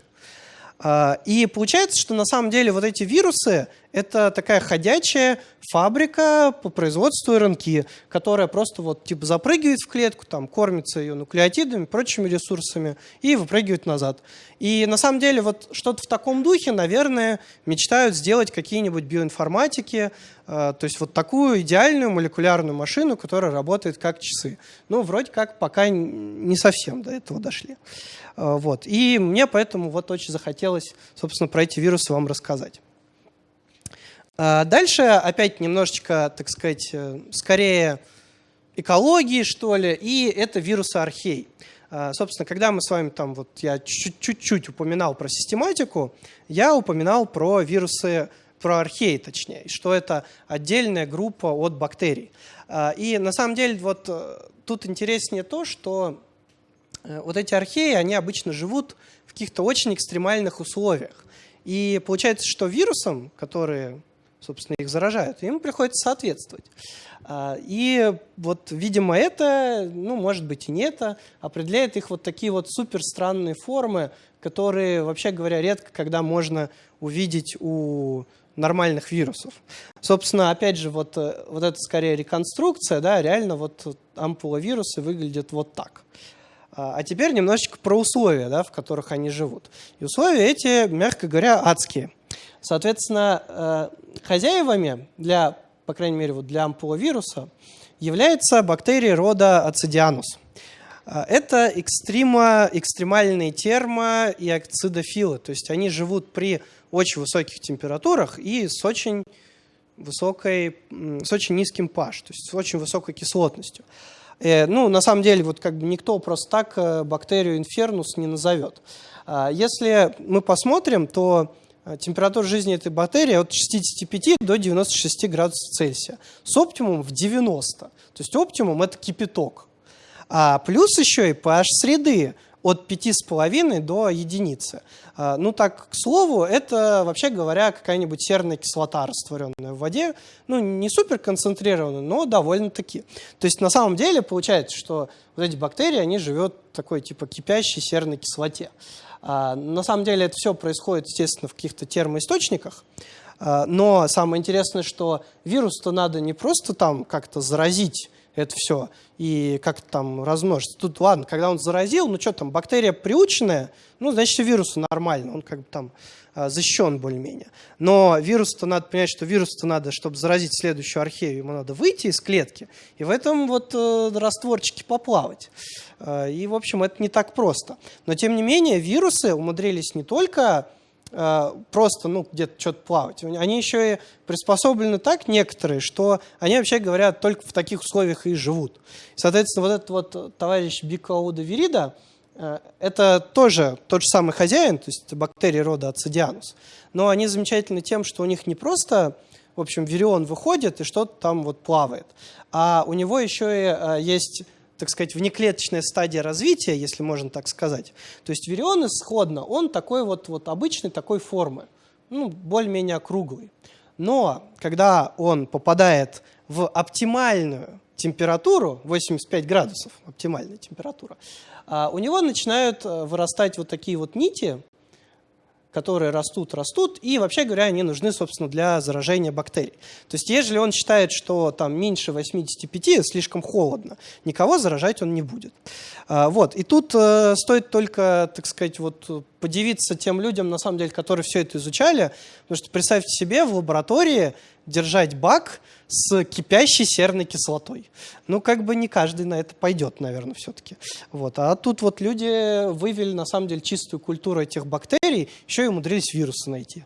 А, и получается, что на самом деле вот эти вирусы – это такая ходячая фабрика по производству РНК, которая просто вот типа запрыгивает в клетку, там кормится ее нуклеотидами, прочими ресурсами и выпрыгивает назад. И на самом деле вот что-то в таком духе, наверное, мечтают сделать какие-нибудь биоинформатики, а, то есть вот такую идеальную молекулярную машину, которая работает как часы. Ну, вроде как пока не совсем до этого дошли. А, вот. И мне поэтому вот очень захотелось, собственно, про эти вирусы вам рассказать. А, дальше опять немножечко, так сказать, э, скорее экологии, что ли, и это вирусы архей. Собственно, когда мы с вами там, вот я чуть-чуть упоминал про систематику, я упоминал про вирусы, про археи точнее, что это отдельная группа от бактерий. И на самом деле вот э, тут интереснее то, что э, вот эти археи, они обычно живут в каких-то очень экстремальных условиях. И получается, что вирусам, которые, собственно, их заражают, им приходится соответствовать. А, и вот, видимо, это, ну, может быть, и не это, определяет их вот такие вот супер странные формы, которые, вообще говоря, редко когда можно увидеть у нормальных вирусов. Собственно, опять же, вот, э, вот это скорее реконструкция, да, реально вот ампула вируса выглядит вот так. А, а теперь немножечко про условия, да, в которых они живут. И условия эти, мягко говоря, адские. Соответственно, э, хозяевами для, по крайней мере, вот для ампуловируса является бактерии рода ацидианус. А, это экстрима, экстремальные термо- и акцидофилы, то есть они живут при очень высоких температурах и с очень высокой, с очень низким pH, то есть с очень высокой кислотностью. Э, ну, на самом деле, вот как бы никто просто так э, бактерию инфернус не назовет. Если мы посмотрим, то э, температура жизни этой бактерии от 65 до 96 градусов Цельсия с оптимумом в 90. То есть оптимум – это кипяток. А плюс еще и pH среды от 5,5 до единицы. А, ну так, к слову, это, вообще говоря, какая-нибудь серная кислота, растворенная в воде. Ну, не супер концентрированная, но довольно-таки. То есть на самом деле получается, что вот эти бактерии, они живут такой типа кипящей серной кислоте. А, на самом деле это все происходит, естественно, в каких-то термоисточниках. А, но самое интересное, что вирус-то надо не просто там как-то заразить это все и как там размножиться. Тут ладно, когда он заразил, ну что там, бактерия приученная, ну значит вирусу нормально, он как бы там а, защищен более-менее. Но вирус-то надо понять, что вирус-то надо, чтобы заразить следующую архею, ему надо выйти из клетки и в этом вот э, растворчике поплавать. Э, и, в общем, это не так просто. Но, тем не менее, вирусы умудрились не только Э, просто ну, где-то что-то плавать. Они еще и приспособлены так, некоторые, что они, вообще говоря, только в таких условиях и живут. Соответственно, вот этот вот товарищ Бикауда Вирида, э, это тоже тот же самый хозяин, то есть бактерии рода ацидианус, но они замечательны тем, что у них не просто в общем, вирион выходит и что-то там вот плавает. А у него еще и есть так сказать, внеклеточная стадия развития, если можно так сказать. То есть вирион исходно, он такой вот, вот обычной такой формы, ну, более-менее округлый. Но когда он попадает в оптимальную температуру, 85 градусов, оптимальная температура, а, у него начинают э, вырастать вот такие вот нити, которые растут, растут, и вообще говоря, они нужны, собственно, для заражения бактерий. То есть, если он считает, что там меньше 85 слишком холодно, никого заражать он не будет. А, вот, и тут э, стоит только, так сказать, вот подивиться тем людям, на самом деле, которые все это изучали, потому что представьте себе в лаборатории держать бак с кипящей серной кислотой. Ну, как бы не каждый на это пойдет, наверное, все-таки. Вот. А тут вот люди вывели, на самом деле, чистую культуру этих бактерий, еще и умудрились вирусы найти.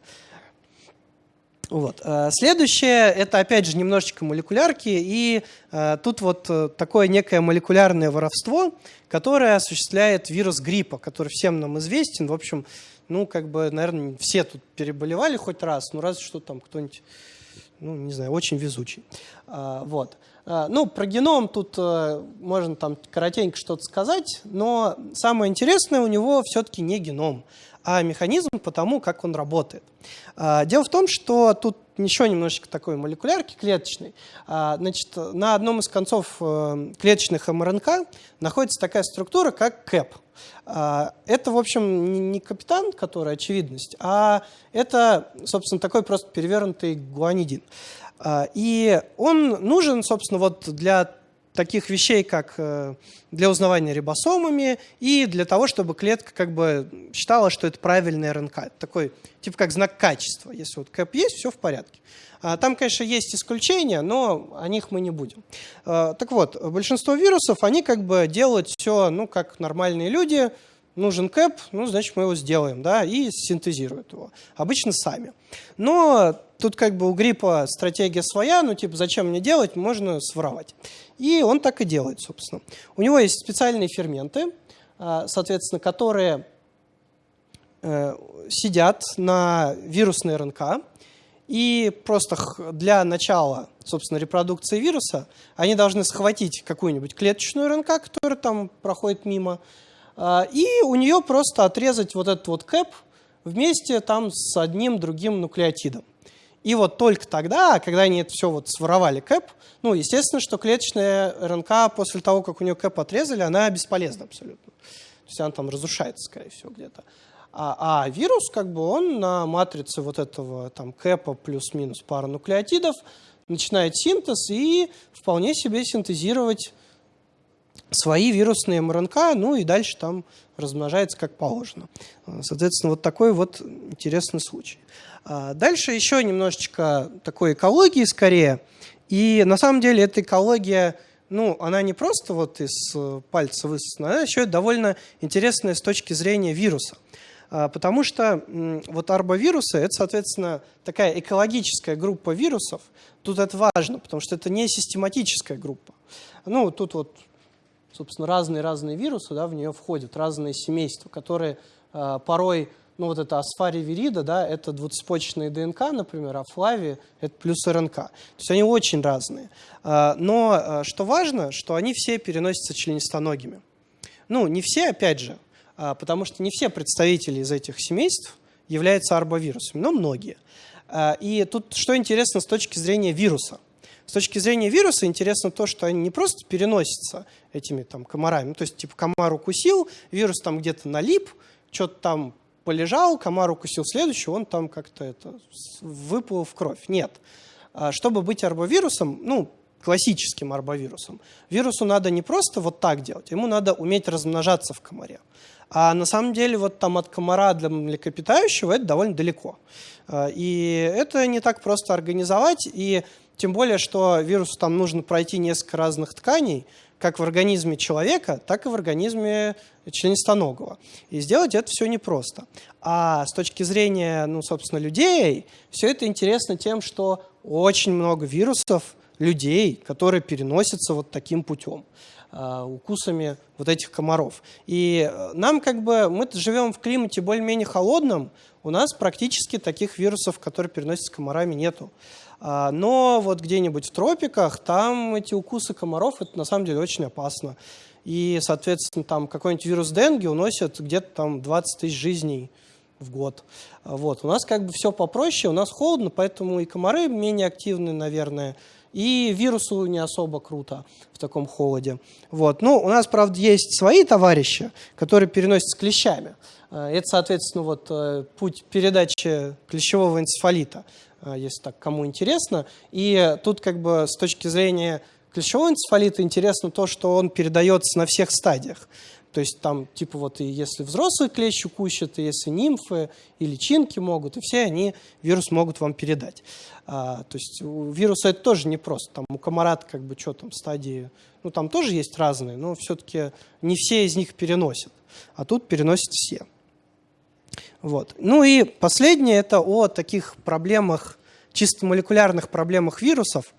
Вот. Э, следующее, это опять же немножечко молекулярки, и э, тут вот э, такое некое молекулярное воровство, которое осуществляет вирус гриппа, который всем нам известен. В общем, ну, как бы, наверное, все тут переболевали хоть раз, ну, разве что там кто-нибудь ну, не знаю, очень везучий. А, вот. А, ну, про геном тут э, можно там коротенько что-то сказать, но самое интересное у него все-таки не геном, а механизм по тому, как он работает. А, дело в том, что тут еще немножечко такой молекулярки клеточной. Значит, на одном из концов э, клеточных МРНК находится такая структура, как КЭП – а, это, в общем, не капитан, который очевидность, а это, собственно, такой просто перевернутый гуанидин. А, и он нужен, собственно, вот для таких вещей, как э, для узнавания рибосомами и для того, чтобы клетка как бы считала, что это правильный РНК. такой, типа как знак качества. Если вот КЭП есть, все в порядке. А, там, конечно, есть исключения, но о них мы не будем. А, так вот, большинство вирусов, они как бы делают все, ну, как нормальные люди. Нужен кэп, ну, значит, мы его сделаем, да, и синтезируют его. Обычно сами. Но тут как бы у гриппа стратегия своя, ну, типа, зачем мне делать, можно своровать. И он так и делает, собственно. У него есть специальные ферменты, соответственно, которые сидят на вирусной РНК, и просто для начала, собственно, репродукции вируса они должны схватить какую-нибудь клеточную РНК, которая там проходит мимо, и у нее просто отрезать вот этот вот кэп вместе там с одним другим нуклеотидом. И вот только тогда, когда они это все вот своровали кэп, ну, естественно, что клеточная РНК после того, как у нее кэп отрезали, она бесполезна абсолютно. То есть она там разрушается, скорее всего, где-то. А, а вирус, как бы, он на матрице вот этого там кэпа плюс-минус пара нуклеотидов начинает синтез и вполне себе синтезировать свои вирусные МРНК, ну и дальше там размножается как положено. Соответственно, вот такой вот интересный случай. А дальше еще немножечко такой экологии скорее. И на самом деле эта экология, ну, она не просто вот из пальца высосана, она еще довольно интересная с точки зрения вируса. А, потому что вот арбовирусы – это, соответственно, такая экологическая группа вирусов. Тут это важно, потому что это не систематическая группа. Ну, тут вот, собственно, разные-разные вирусы да, в нее входят, разные семейства, которые э, порой, ну вот это асфаривирида, да, это двуцепочечные ДНК, например, а флави – это плюс РНК. То есть они очень разные. Э, но э, что важно, что они все переносятся членистоногими. Ну, не все, опять же, а, потому что не все представители из этих семейств являются арбовирусами, но многие. А, и тут что интересно с точки зрения вируса. С точки зрения вируса интересно то, что они не просто переносятся этими там комарами, ну, то есть типа комар укусил, вирус там где-то налип, что-то там полежал, комар укусил следующий, он там как-то это выплыл в кровь. Нет. А, чтобы быть арбовирусом, ну, классическим арбовирусом, вирусу надо не просто вот так делать, ему надо уметь размножаться в комаре. А на самом деле вот там от комара для млекопитающего это довольно далеко. А, и это не так просто организовать, и тем более, что вирусу там нужно пройти несколько разных тканей, как в организме человека, так и в организме членистоногого. И сделать это все непросто. А с точки зрения, ну, собственно, людей, все это интересно тем, что очень много вирусов людей, которые переносятся вот таким путем. А, укусами вот этих комаров. И э, нам как бы, мы живем в климате более-менее холодном, у нас практически таких вирусов, которые переносятся комарами, нету. А, но вот где-нибудь в тропиках, там эти укусы комаров, это на самом деле очень опасно. И, соответственно, там какой-нибудь вирус денги уносит где-то там 20 тысяч жизней в год. Вот. У нас как бы все попроще, у нас холодно, поэтому и комары менее активны, наверное, и вирусу не особо круто в таком холоде. Вот. Ну, у нас, правда, есть свои товарищи, которые переносят с клещами. Э, это, соответственно, вот э, путь передачи клещевого энцефалита, если так кому интересно. И тут как бы с точки зрения клещевого энцефалита интересно то, что он передается на всех стадиях. То есть там типа вот и если взрослый клещ укусит, и если нимфы и личинки могут, и все они вирус могут вам передать. А, то есть у вируса это тоже непросто. Там у комарат как бы что там стадии, ну там тоже есть разные, но все-таки не все из них переносят. А тут переносят все. Вот. Ну и последнее это о таких проблемах, чисто молекулярных проблемах вирусов.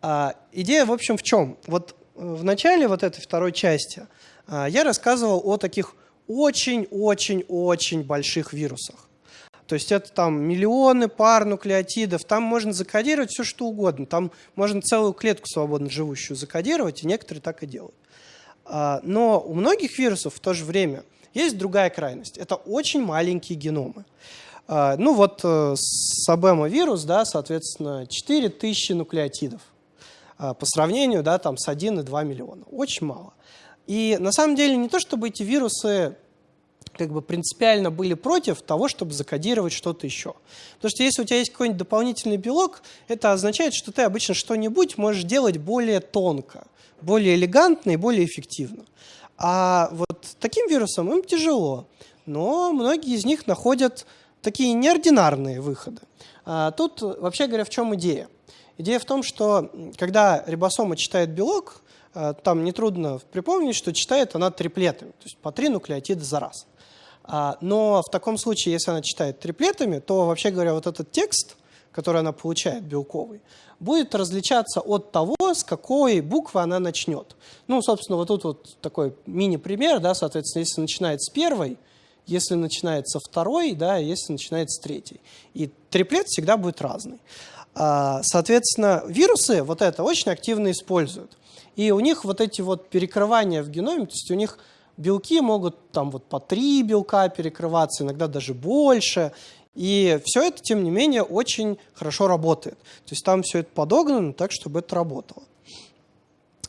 А, идея, в общем, в чем? Вот в начале вот этой второй части – а, я рассказывал о таких очень-очень-очень больших вирусах. То есть это там миллионы пар нуклеотидов, там можно закодировать все, что угодно. Там можно целую клетку свободно живущую закодировать, и некоторые так и делают. А, но у многих вирусов в то же время есть другая крайность. Это очень маленькие геномы. А, ну вот э, сабема вирус, да, соответственно, 4000 нуклеотидов по сравнению да, там, с 1,2 миллиона. Очень мало. И на самом деле не то, чтобы эти вирусы как бы принципиально были против того, чтобы закодировать что-то еще. Потому что если у тебя есть какой-нибудь дополнительный белок, это означает, что ты обычно что-нибудь можешь делать более тонко, более элегантно и более эффективно. А вот таким вирусам им тяжело, но многие из них находят такие неординарные выходы. А тут, вообще говоря, в чем идея? Идея в том, что когда рибосома читает белок, Э, там нетрудно припомнить, что читает она триплетами, то есть по три нуклеотида за раз. А, но в таком случае, если она читает триплетами, то, вообще говоря, вот этот текст который она получает, белковый, будет различаться от того, с какой буквы она начнет. Ну, собственно, вот тут вот такой мини-пример, да, соответственно, если начинает с первой, если начинает со второй, да, если начинает с третьей. И триплет всегда будет разный. А, соответственно, вирусы вот это очень активно используют. И у них вот эти вот перекрывания в геноме, то есть у них белки могут там вот по три белка перекрываться, иногда даже больше. И все это, тем не менее, очень хорошо работает. То есть там все это подогнано так, чтобы это работало.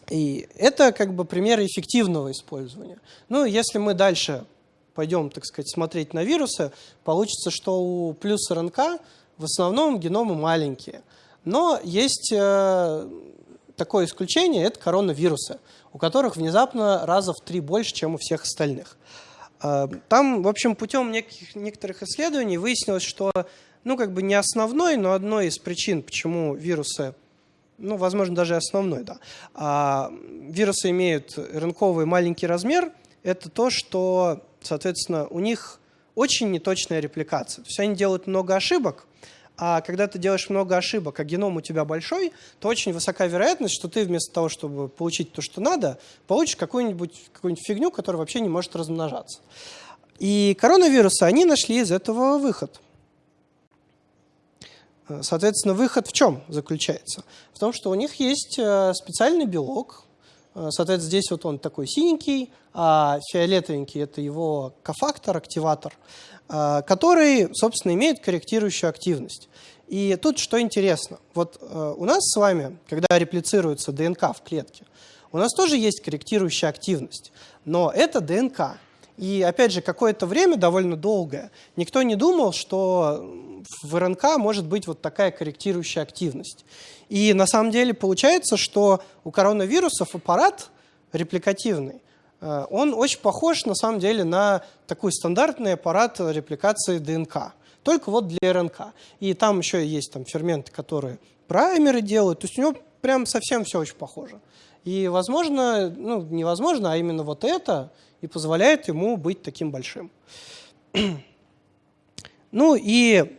И это как бы пример эффективного использования. Ну, если мы дальше пойдем, так сказать, смотреть на вирусы, получится, что у плюс РНК в основном геномы маленькие. Но есть э, такое исключение – это коронавирусы, у которых внезапно раза в три больше, чем у всех остальных. Э, там, в общем, путем неких, некоторых исследований выяснилось, что, ну, как бы не основной, но одной из причин, почему вирусы, ну, возможно, даже основной, да, а вирусы имеют рынковый маленький размер, это то, что, соответственно, у них очень неточная репликация. То есть они делают много ошибок, а когда ты делаешь много ошибок, а геном у тебя большой, то очень высока вероятность, что ты вместо того, чтобы получить то, что надо, получишь какую-нибудь какую фигню, которая вообще не может размножаться. И коронавирусы, они нашли из этого выход. Соответственно, выход в чем заключается? В том, что у них есть э, специальный белок, э, Соответственно, здесь вот он такой синенький, а фиолетовенький – это его кофактор, активатор. А, который, собственно, имеет корректирующую активность. И тут что интересно. Вот э, у нас с вами, когда реплицируется ДНК в клетке, у нас тоже есть корректирующая активность. Но это ДНК. И опять же, какое-то время, довольно долгое, никто не думал, что в РНК может быть вот такая корректирующая активность. И на самом деле получается, что у коронавирусов аппарат репликативный – Э, он очень похож на самом деле на такой стандартный аппарат репликации ДНК, только вот для РНК. И там еще есть там ферменты, которые праймеры делают, то есть у него прям совсем все очень похоже. И возможно, ну невозможно, а именно вот это и позволяет ему быть таким большим. ну и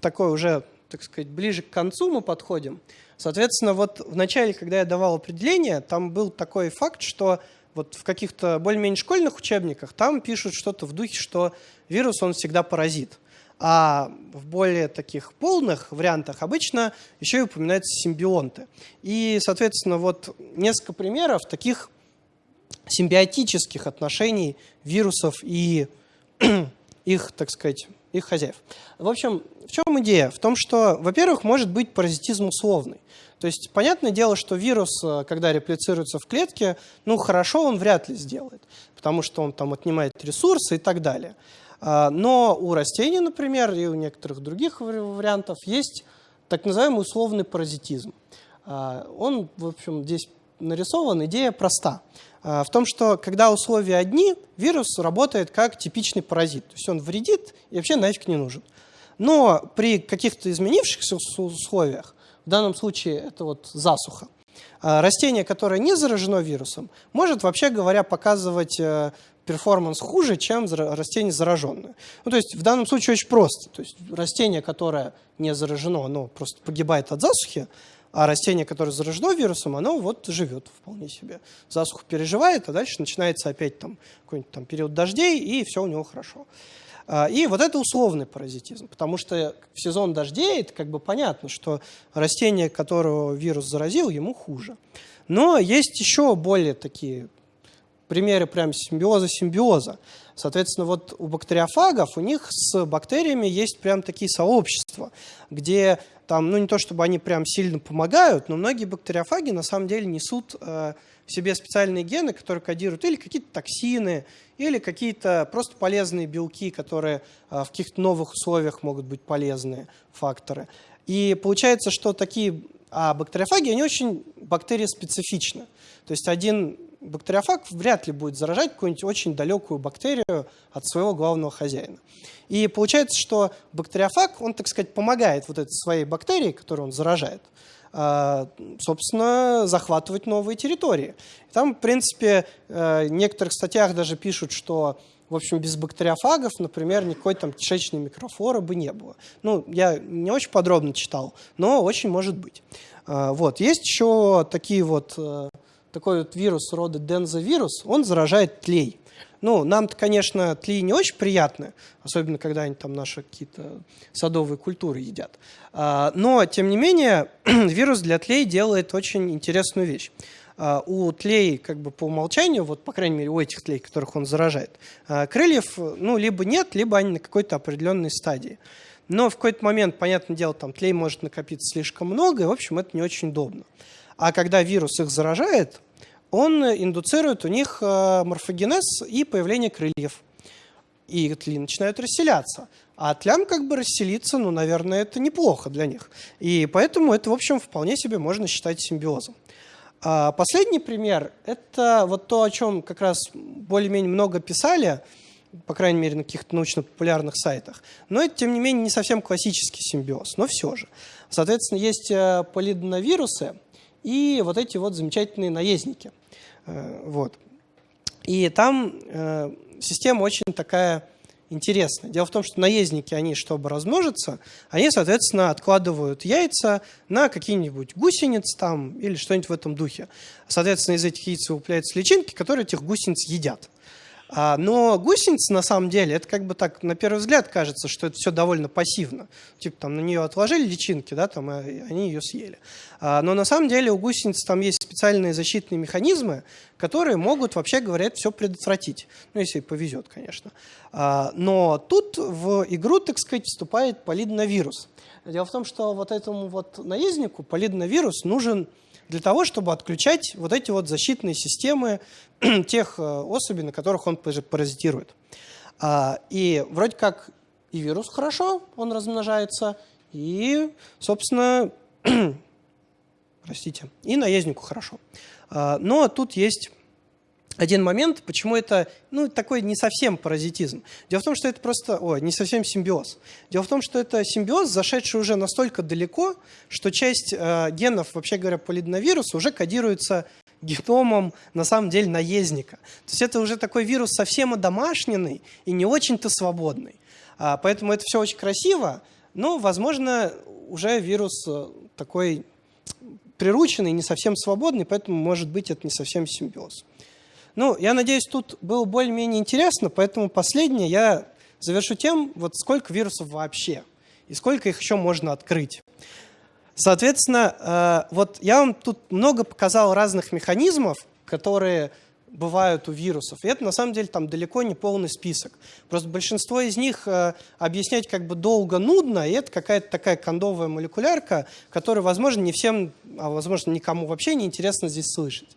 такой уже, так сказать, ближе к концу мы подходим. Соответственно, вот в начале, когда я давал определение, там был такой факт, что вот в каких-то более-менее школьных учебниках там пишут что-то в духе, что вирус, он всегда паразит. А в более таких полных вариантах обычно еще и упоминаются симбионты. И, соответственно, вот несколько примеров таких симбиотических отношений вирусов и их, так сказать, их хозяев. В общем, в чем идея? В том, что, во-первых, может быть паразитизм условный. То есть, понятное дело, что вирус, э, когда реплицируется в клетке, ну, хорошо он вряд ли сделает, потому что он там отнимает ресурсы и так далее. А, но у растений, например, и у некоторых других вариантов есть так называемый условный паразитизм. А, он, в общем, здесь нарисован, идея проста. А, в том, что когда условия одни, вирус работает как типичный паразит. То есть он вредит и вообще нафиг не нужен. Но при каких-то изменившихся условиях в данном случае это вот засуха. А растение, которое не заражено вирусом, может, вообще говоря, показывать э, перформанс хуже, чем растение зараженное. Ну, то есть в данном случае очень просто. То есть растение, которое не заражено, оно просто погибает от засухи, а растение, которое заражено вирусом, оно вот живет вполне себе. Засуху переживает, а дальше начинается опять там какой-нибудь там период дождей, и все у него хорошо. А, и вот это условный паразитизм, потому что в сезон дождей это как бы понятно, что растение, которого вирус заразил, ему хуже. Но есть еще более такие примеры прям симбиоза-симбиоза. Соответственно, вот у бактериофагов, у них с бактериями есть прям такие сообщества, где там, ну не то чтобы они прям сильно помогают, но многие бактериофаги на самом деле несут э, в себе специальные гены, которые кодируют или какие-то токсины, или какие-то просто полезные белки, которые э, в каких-то новых условиях могут быть полезные факторы. И получается, что такие а бактериофаги, они очень бактериоспецифичны. То есть один бактериофаг вряд ли будет заражать какую-нибудь очень далекую бактерию от своего главного хозяина. И получается, что бактериофаг, он, так сказать, помогает вот этой своей бактерии, которую он заражает, а, собственно, захватывать новые территории. Там, в принципе, э, в некоторых статьях даже пишут, что в общем, без бактериофагов, например, никакой там кишечной микрофлоры бы не было. Ну, я не очень подробно читал, но очень может быть. А, вот. Есть еще такие вот, э, такой вот вирус рода дензовирус, он заражает тлей. Ну, нам-то, конечно, тли не очень приятны, особенно когда они там наши какие-то садовые культуры едят. А, но, тем не менее, вирус для тлей делает очень интересную вещь. А, у тлей как бы по умолчанию, вот по крайней мере у этих тлей, которых он заражает, а, крыльев ну, либо нет, либо они на какой-то определенной стадии. Но в какой-то момент, понятное дело, там тлей может накопиться слишком много, и, в общем, это не очень удобно. А когда вирус их заражает, он индуцирует у них э, морфогенез и появление крыльев. И тли начинают расселяться. А тлям как бы расселиться, ну, наверное, это неплохо для них. И поэтому это, в общем, вполне себе можно считать симбиозом. А последний пример – это вот то, о чем как раз более-менее много писали, по крайней мере, на каких-то научно-популярных сайтах. Но это, тем не менее, не совсем классический симбиоз, но все же. Соответственно, есть э, полидоновирусы и вот эти вот замечательные наездники – Э, вот. И там э, система очень такая интересная. Дело в том, что наездники, они, чтобы размножиться, они, соответственно, откладывают яйца на какие-нибудь гусениц там или что-нибудь в этом духе. Соответственно, из этих яиц выпляются личинки, которые этих гусениц едят. А, но гусеница, на самом деле, это как бы так, на первый взгляд кажется, что это все довольно пассивно. Типа там на нее отложили личинки, да, там, и они ее съели. А, но на самом деле у гусениц там есть специальные защитные механизмы, которые могут, вообще говоря, все предотвратить. Ну, если повезет, конечно. А, но тут в игру, так сказать, вступает полидновирус. Дело в том, что вот этому вот наезднику полидновирус нужен для того, чтобы отключать вот эти вот защитные системы тех э, особей, на которых он паразитирует. А, и вроде как и вирус хорошо, он размножается, и, собственно, простите, и наезднику хорошо. А, но тут есть один момент, почему это ну, такой не совсем паразитизм. Дело в том, что это просто, ой, не совсем симбиоз. Дело в том, что это симбиоз, зашедший уже настолько далеко, что часть э, генов, вообще говоря, полидновируса уже кодируется геномом, на самом деле, наездника. То есть это уже такой вирус совсем одомашненный и не очень-то свободный. А, поэтому это все очень красиво, но, возможно, уже вирус э, такой прирученный, не совсем свободный, поэтому, может быть, это не совсем симбиоз. Ну, я надеюсь, тут было более-менее интересно, поэтому последнее я завершу тем, вот сколько вирусов вообще и сколько их еще можно открыть. Соответственно, э, вот я вам тут много показал разных механизмов, которые бывают у вирусов. И это на самом деле там далеко не полный список. Просто большинство из них э, объяснять как бы долго нудно, и это какая-то такая кондовая молекулярка, которая, возможно, не всем, а возможно, никому вообще не интересно здесь слышать.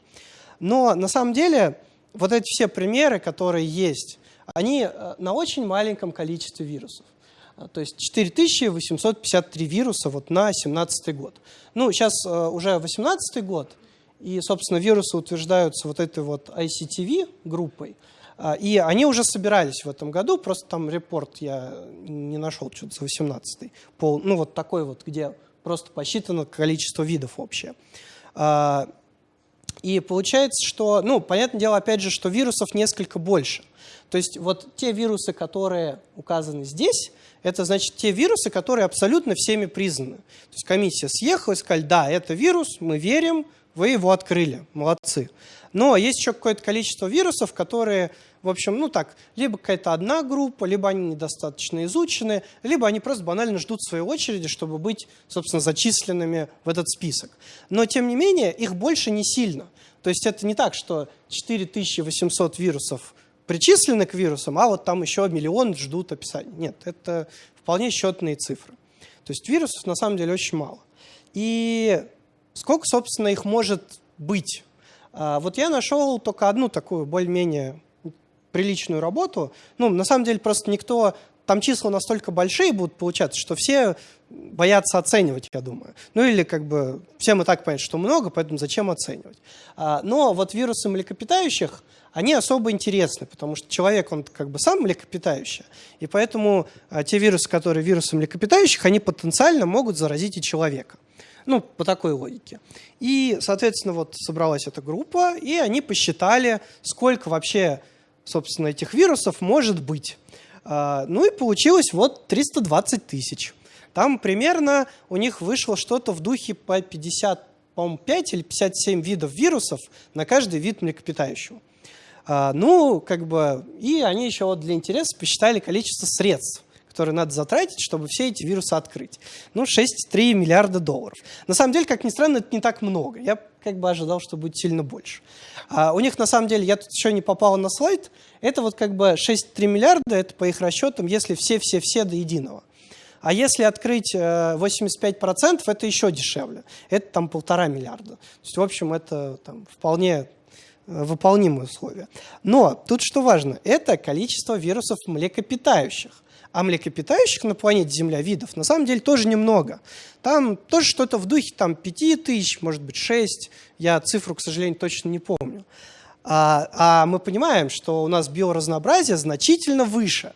Но на самом деле вот эти все примеры, которые есть, они э, на очень маленьком количестве вирусов. А, то есть 4853 вируса вот на 2017 год. Ну, сейчас э, уже 2018 год, и, собственно, вирусы утверждаются вот этой вот ICTV группой. И они уже собирались в этом году, просто там репорт я не нашел, что-то за 18 пол, ну вот такой вот, где просто посчитано количество видов общее. И получается, что, ну, понятное дело, опять же, что вирусов несколько больше. То есть вот те вирусы, которые указаны здесь, это значит те вирусы, которые абсолютно всеми признаны. То есть комиссия съехала и сказали, да, это вирус, мы верим, вы его открыли, молодцы. Но есть еще какое-то количество вирусов, которые, в общем, ну так, либо какая-то одна группа, либо они недостаточно изучены, либо они просто банально ждут своей очереди, чтобы быть, собственно, зачисленными в этот список. Но, тем не менее, их больше не сильно. То есть это не так, что 4800 вирусов причислены к вирусам, а вот там еще миллион ждут описания. Нет, это вполне счетные цифры. То есть вирусов на самом деле очень мало. И сколько, собственно, их может быть? А, вот я нашел только одну такую более-менее приличную работу. Ну, на самом деле, просто никто... Там числа настолько большие будут получаться, что все боятся оценивать, я думаю. Ну или как бы всем и так понятно, что много, поэтому зачем оценивать. А, но вот вирусы млекопитающих, они особо интересны, потому что человек, он как бы сам млекопитающий, и поэтому а, те вирусы, которые вирусы млекопитающих, они потенциально могут заразить и человека. Ну, по такой логике. И, соответственно, вот собралась эта группа, и они посчитали, сколько вообще собственно, этих вирусов может быть. А, ну и получилось вот 320 тысяч. Там примерно у них вышло что-то в духе по 50, по 5 или 57 видов вирусов на каждый вид млекопитающего. А, ну, как бы, и они еще вот для интереса посчитали количество средств которые надо затратить, чтобы все эти вирусы открыть. Ну, 6,3 миллиарда долларов. На самом деле, как ни странно, это не так много. Я как бы ожидал, что будет сильно больше. А у них, на самом деле, я тут еще не попал на слайд, это вот как бы 6,3 миллиарда, это по их расчетам, если все-все-все до единого. А если открыть 85%, э, это еще дешевле. Это там полтора миллиарда. То есть, в общем, это там, вполне э, выполнимые условия. Но тут что важно, это количество вирусов млекопитающих. А млекопитающих на планете Земля видов на самом деле тоже немного. Там тоже что-то в духе там, 5 тысяч, может быть 6. Я цифру, к сожалению, точно не помню. А, а мы понимаем, что у нас биоразнообразие значительно выше.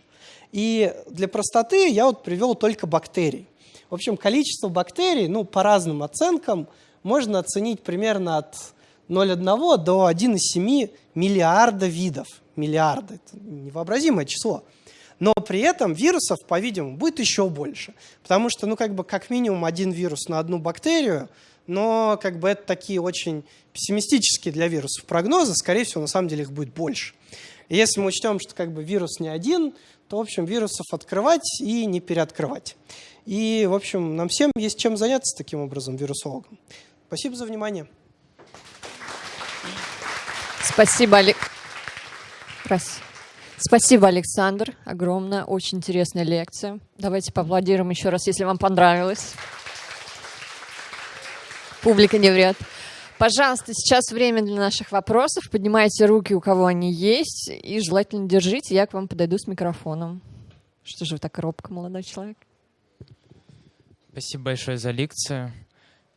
И для простоты я вот привел только бактерий. В общем, количество бактерий, ну, по разным оценкам, можно оценить примерно от 0,1 до 1,7 миллиарда видов. Миллиарда – это невообразимое число. Но при этом вирусов, по-видимому, будет еще больше. Потому что, ну, как бы, как минимум один вирус на одну бактерию, но как бы это такие очень пессимистические для вирусов прогнозы, скорее всего, на самом деле их будет больше. И если мы учтем, что как бы вирус не один, то, в общем, вирусов открывать и не переоткрывать. И, в общем, нам всем есть чем заняться таким образом, вирусологом. Спасибо за внимание. Спасибо, Олег. Раз. Спасибо, Александр. Огромная, очень интересная лекция. Давайте поаплодируем еще раз, если вам понравилось. Публика не врет. Пожалуйста, сейчас время для наших вопросов. Поднимайте руки, у кого они есть, и желательно держите, я к вам подойду с микрофоном. Что же вы так робко, молодой человек? Спасибо большое за лекцию.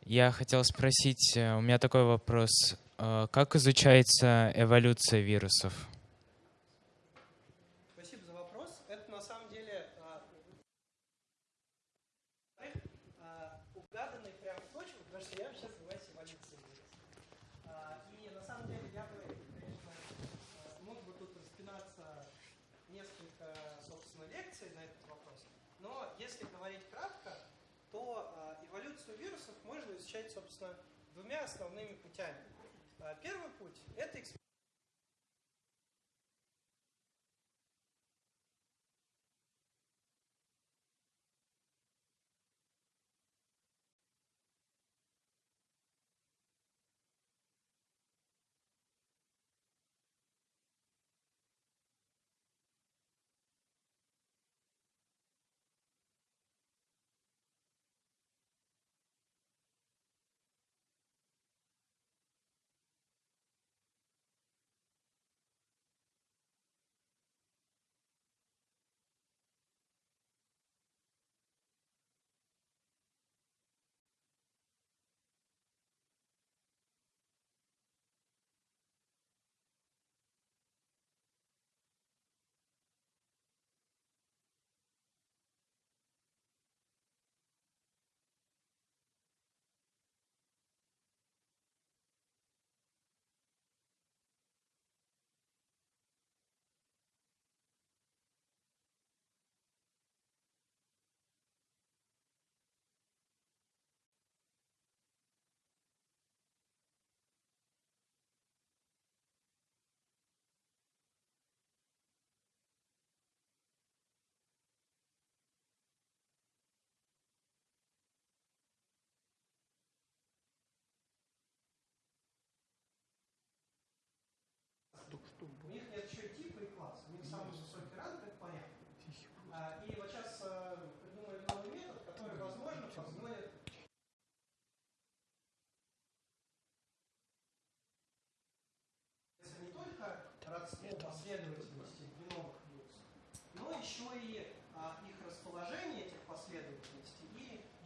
Я хотел спросить, э, у меня такой вопрос. Э, как изучается эволюция вирусов? Основными путями. А, первый путь – это У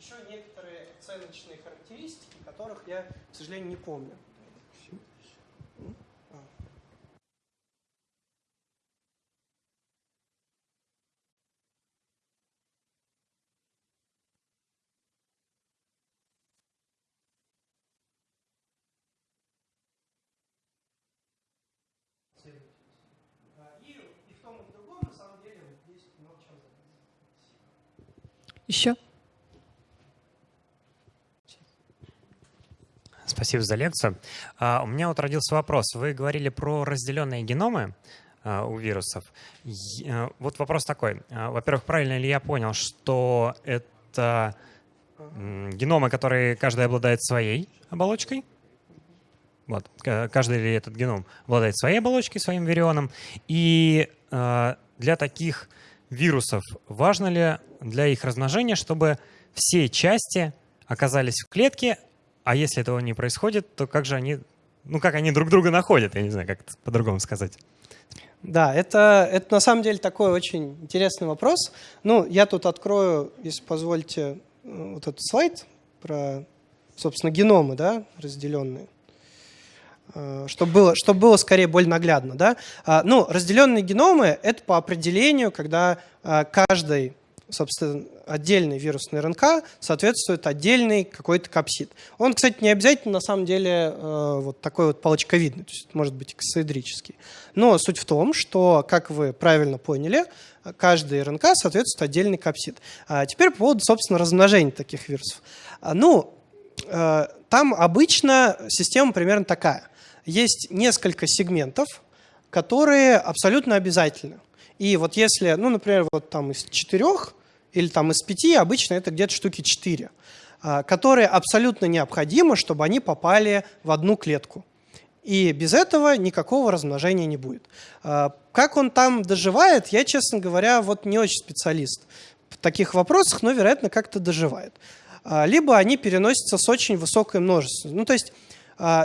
еще некоторые оценочные характеристики, которых я, к сожалению, не помню. И, и Еще? Спасибо за лекцию. А, у меня вот родился вопрос. Вы говорили про разделенные геномы а, у вирусов. А, вот вопрос такой. Во-первых, правильно ли я понял, что это геномы, которые каждый обладает своей оболочкой? Вот. Каждый ли этот геном обладает своей оболочкой, своим вирионом. И для таких вирусов важно ли для их размножения, чтобы все части оказались в клетке, а если этого не происходит, то как же они, ну как они друг друга находят? Я не знаю, как по-другому сказать. Да, это, это на самом деле такой очень интересный вопрос. Ну, я тут открою, если позвольте, э, вот этот слайд про, собственно, геномы, да, разделенные э, чтобы было, чтобы было скорее более наглядно. Да? А, ну, разделенные геномы — это по определению, когда э, каждый собственно, отдельный вирусный РНК соответствует отдельный какой-то капсид. Он, кстати, не обязательно на самом деле э, вот такой вот палочковидный, то есть может быть эксоэдрический. Но суть в том, что, как вы правильно поняли, каждый РНК соответствует отдельный капсид. А теперь по поводу, собственно, размножения таких вирусов. А, ну, э, там обычно система примерно такая. Есть несколько сегментов, которые абсолютно обязательны. И вот если, ну, например, вот там из четырех или там из пяти, обычно это где-то штуки четыре, а, которые абсолютно необходимы, чтобы они попали в одну клетку. И без этого никакого размножения не будет. А, как он там доживает, я, честно говоря, вот не очень специалист в таких вопросах, но, вероятно, как-то доживает. А, либо они переносятся с очень высокой множеством. Ну, то есть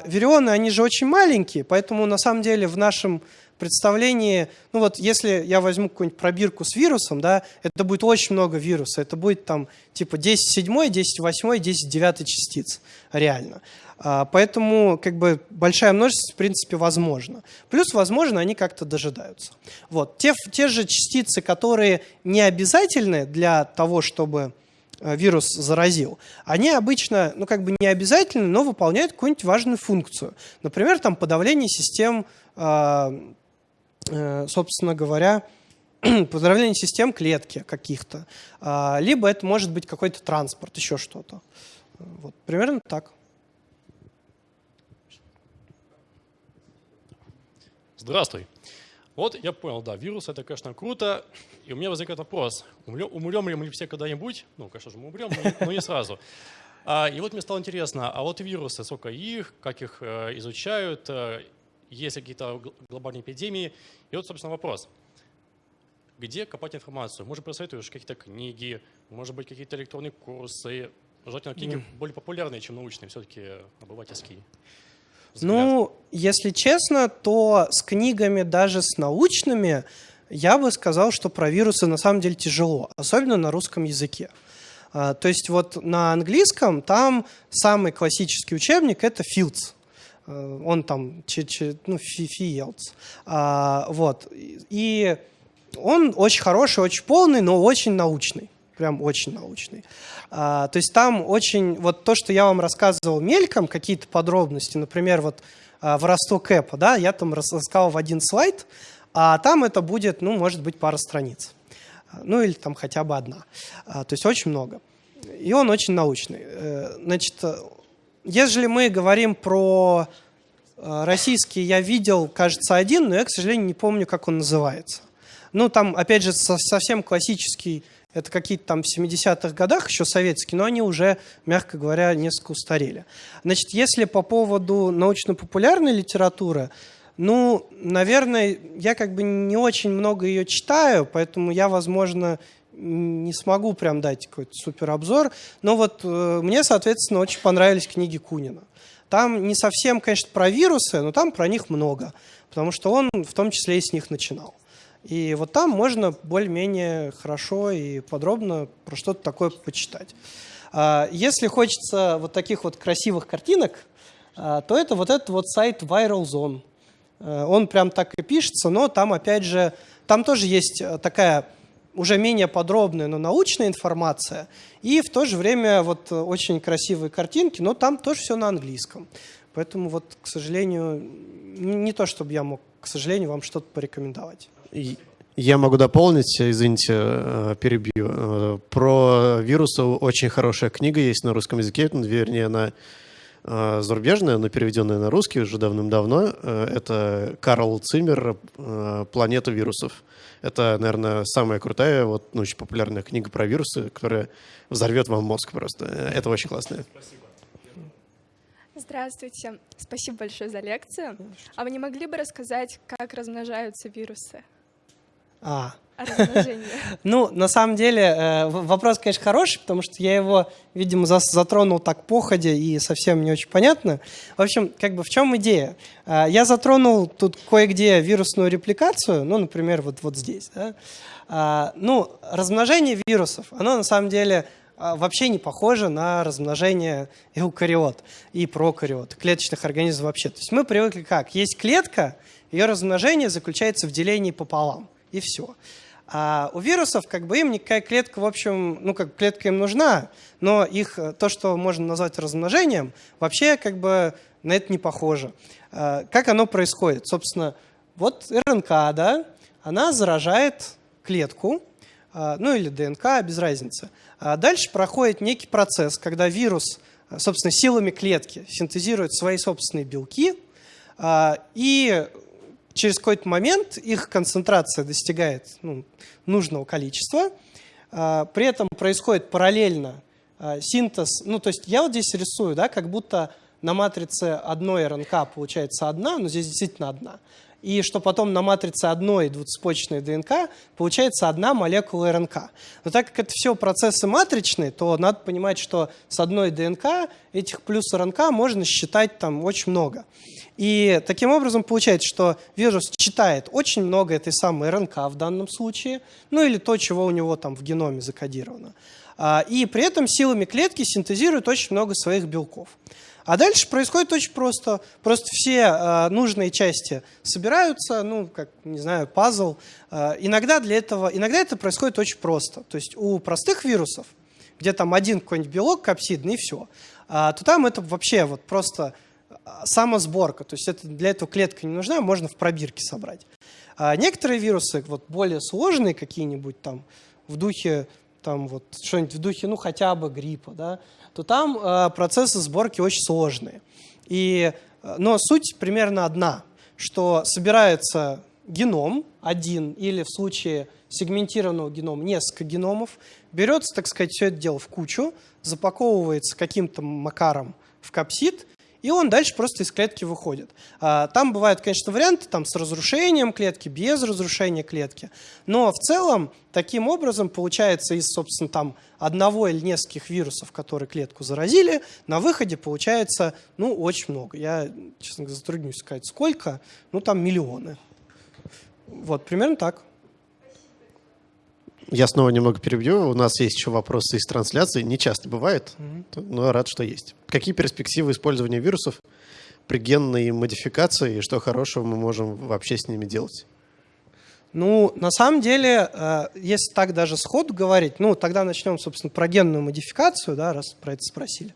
вирионы, они же очень маленькие, поэтому на самом деле в нашем представлении, ну вот если я возьму какую-нибудь пробирку с вирусом, да, это будет очень много вируса, это будет там типа 10 седьмой, 10 восьмой, 10 девятой частиц реально. А, поэтому как бы большая множество в принципе возможно. Плюс возможно они как-то дожидаются. Вот. Те, те же частицы, которые не обязательны для того, чтобы э, вирус заразил, они обычно, ну как бы не обязательны, но выполняют какую-нибудь важную функцию. Например, там подавление систем а, собственно говоря, поздравление систем клетки каких-то. А, либо это может быть какой-то транспорт, еще что-то. Вот, примерно так. Здравствуй. Вот я понял, да, вирус это, конечно, круто. И у меня возникает вопрос, умрем, умрем ли мы все когда-нибудь? Ну, конечно же, мы умрем, но не, но не сразу. А, и вот мне стало интересно, а вот вирусы, сколько их, как их э, изучают, э, есть какие-то глобальные эпидемии. И вот, собственно, вопрос. Где копать информацию? Может, посоветуешь какие-то книги, может быть, какие-то электронные курсы? Желательно книги mm. более популярные, чем научные, все-таки обывательские. Взгляд. Ну, если честно, то с книгами, даже с научными, я бы сказал, что про вирусы на самом деле тяжело, особенно на русском языке. А, то есть вот на английском там самый классический учебник — это Fields. Э, он там, ну, Fields. А, вот. И он очень хороший, очень полный, но очень научный. Прям очень научный. А, то есть там очень, вот то, что я вам рассказывал мельком, какие-то подробности, например, вот а, воровство Кэпа, да, я там рассказал в один слайд, а там это будет, ну, может быть, пара страниц. Ну, или там хотя бы одна. А, то есть очень много. И он очень научный. Э, значит, если мы говорим про э, российский, я видел, кажется, один, но я, к сожалению, не помню, как он называется. Ну, там, опять же, совсем классический, это какие-то там в 70-х годах еще советские, но они уже, мягко говоря, несколько устарели. Значит, если по поводу научно-популярной литературы, ну, наверное, я как бы не очень много ее читаю, поэтому я, возможно, не смогу прям дать какой-то супер обзор, но вот э, мне, соответственно, очень понравились книги Кунина. Там не совсем, конечно, про вирусы, но там про них много, потому что он в том числе и с них начинал. И вот там можно более-менее хорошо и подробно про что-то такое почитать. А, если хочется вот таких вот красивых картинок, а, то это вот этот вот сайт Viral Zone. Э, он прям так и пишется, но там опять же, там тоже есть э, такая уже менее подробная, но научная информация, и в то же время вот очень красивые картинки, но там тоже все на английском. Поэтому вот, к сожалению, не то, чтобы я мог, к сожалению, вам что-то порекомендовать. Я могу дополнить, извините, э, перебью. Э, про вирусы очень хорошая книга есть на русском языке, вернее, она э, зарубежная, но переведенная на русский уже давным-давно. Это Карл Циммер «Планета вирусов». Это, наверное, самая крутая, вот, ну, очень популярная книга про вирусы, которая взорвет вам мозг просто. Это очень классно. Спасибо. Здравствуйте. Спасибо большое за лекцию. А вы не могли бы рассказать, как размножаются вирусы? А. Ну, на самом деле, э, вопрос, конечно, хороший, потому что я его, видимо, затронул так походя и совсем не очень понятно. В общем, как бы в чем идея? Э, я затронул тут кое-где вирусную репликацию, ну, например, вот, вот здесь. Да? Э, ну, размножение вирусов, оно на самом деле вообще не похоже на размножение эукариот и прокариот, клеточных организмов вообще. То есть мы привыкли как? Есть клетка, ее размножение заключается в делении пополам и все. А у вирусов как бы им никакая клетка, в общем, ну как клетка им нужна, но их э, то, что можно назвать размножением, вообще как бы на это не похоже. А, как оно происходит? Собственно, вот РНК, да, она заражает клетку, а, ну или ДНК, без разницы. А дальше проходит некий процесс, когда вирус, собственно, силами клетки синтезирует свои собственные белки, и через какой-то момент их концентрация достигает ну, нужного количества. А, при этом происходит параллельно а, синтез. Ну, то есть я вот здесь рисую, да, как будто на матрице одной РНК получается одна, но здесь действительно одна. И что потом на матрице одной двуцепочечной ДНК получается одна молекула РНК. Но так как это все процессы матричные, то надо понимать, что с одной ДНК этих плюс РНК можно считать там очень много. И таким образом получается, что вирус читает очень много этой самой РНК в данном случае, ну или то, чего у него там в геноме закодировано. А, и при этом силами клетки синтезирует очень много своих белков. А дальше происходит очень просто. Просто все э, нужные части собираются, ну, как, не знаю, пазл. Э, иногда для этого, иногда это происходит очень просто. То есть у простых вирусов, где там один какой-нибудь белок капсидный и все, э, то там это вообще вот просто самосборка, то есть это, для этого клетка не нужна, можно в пробирке собрать. А некоторые вирусы, вот более сложные какие-нибудь там, в духе, там вот что-нибудь в духе, ну хотя бы гриппа, да, то там э, процессы сборки очень сложные. И, э, но суть примерно одна, что собирается геном один или в случае сегментированного генома несколько геномов, берется, так сказать, все это дело в кучу, запаковывается каким-то макаром в капсид, и он дальше просто из клетки выходит. А, там бывают, конечно, варианты там, с разрушением клетки, без разрушения клетки, но в целом таким образом получается из, собственно, там одного или нескольких вирусов, которые клетку заразили, на выходе получается, ну, очень много. Я, честно говоря, затруднюсь сказать, сколько, ну, там миллионы. Вот, примерно так. Я снова немного перебью. У нас есть еще вопросы из трансляции. Не часто бывает, mm-hmm. но рад, что есть. Какие перспективы использования вирусов при генной модификации и что хорошего мы можем вообще с ними делать? Ну, на самом деле, э, если так даже сходу говорить, ну, тогда начнем, собственно, про генную модификацию, да, раз про это спросили,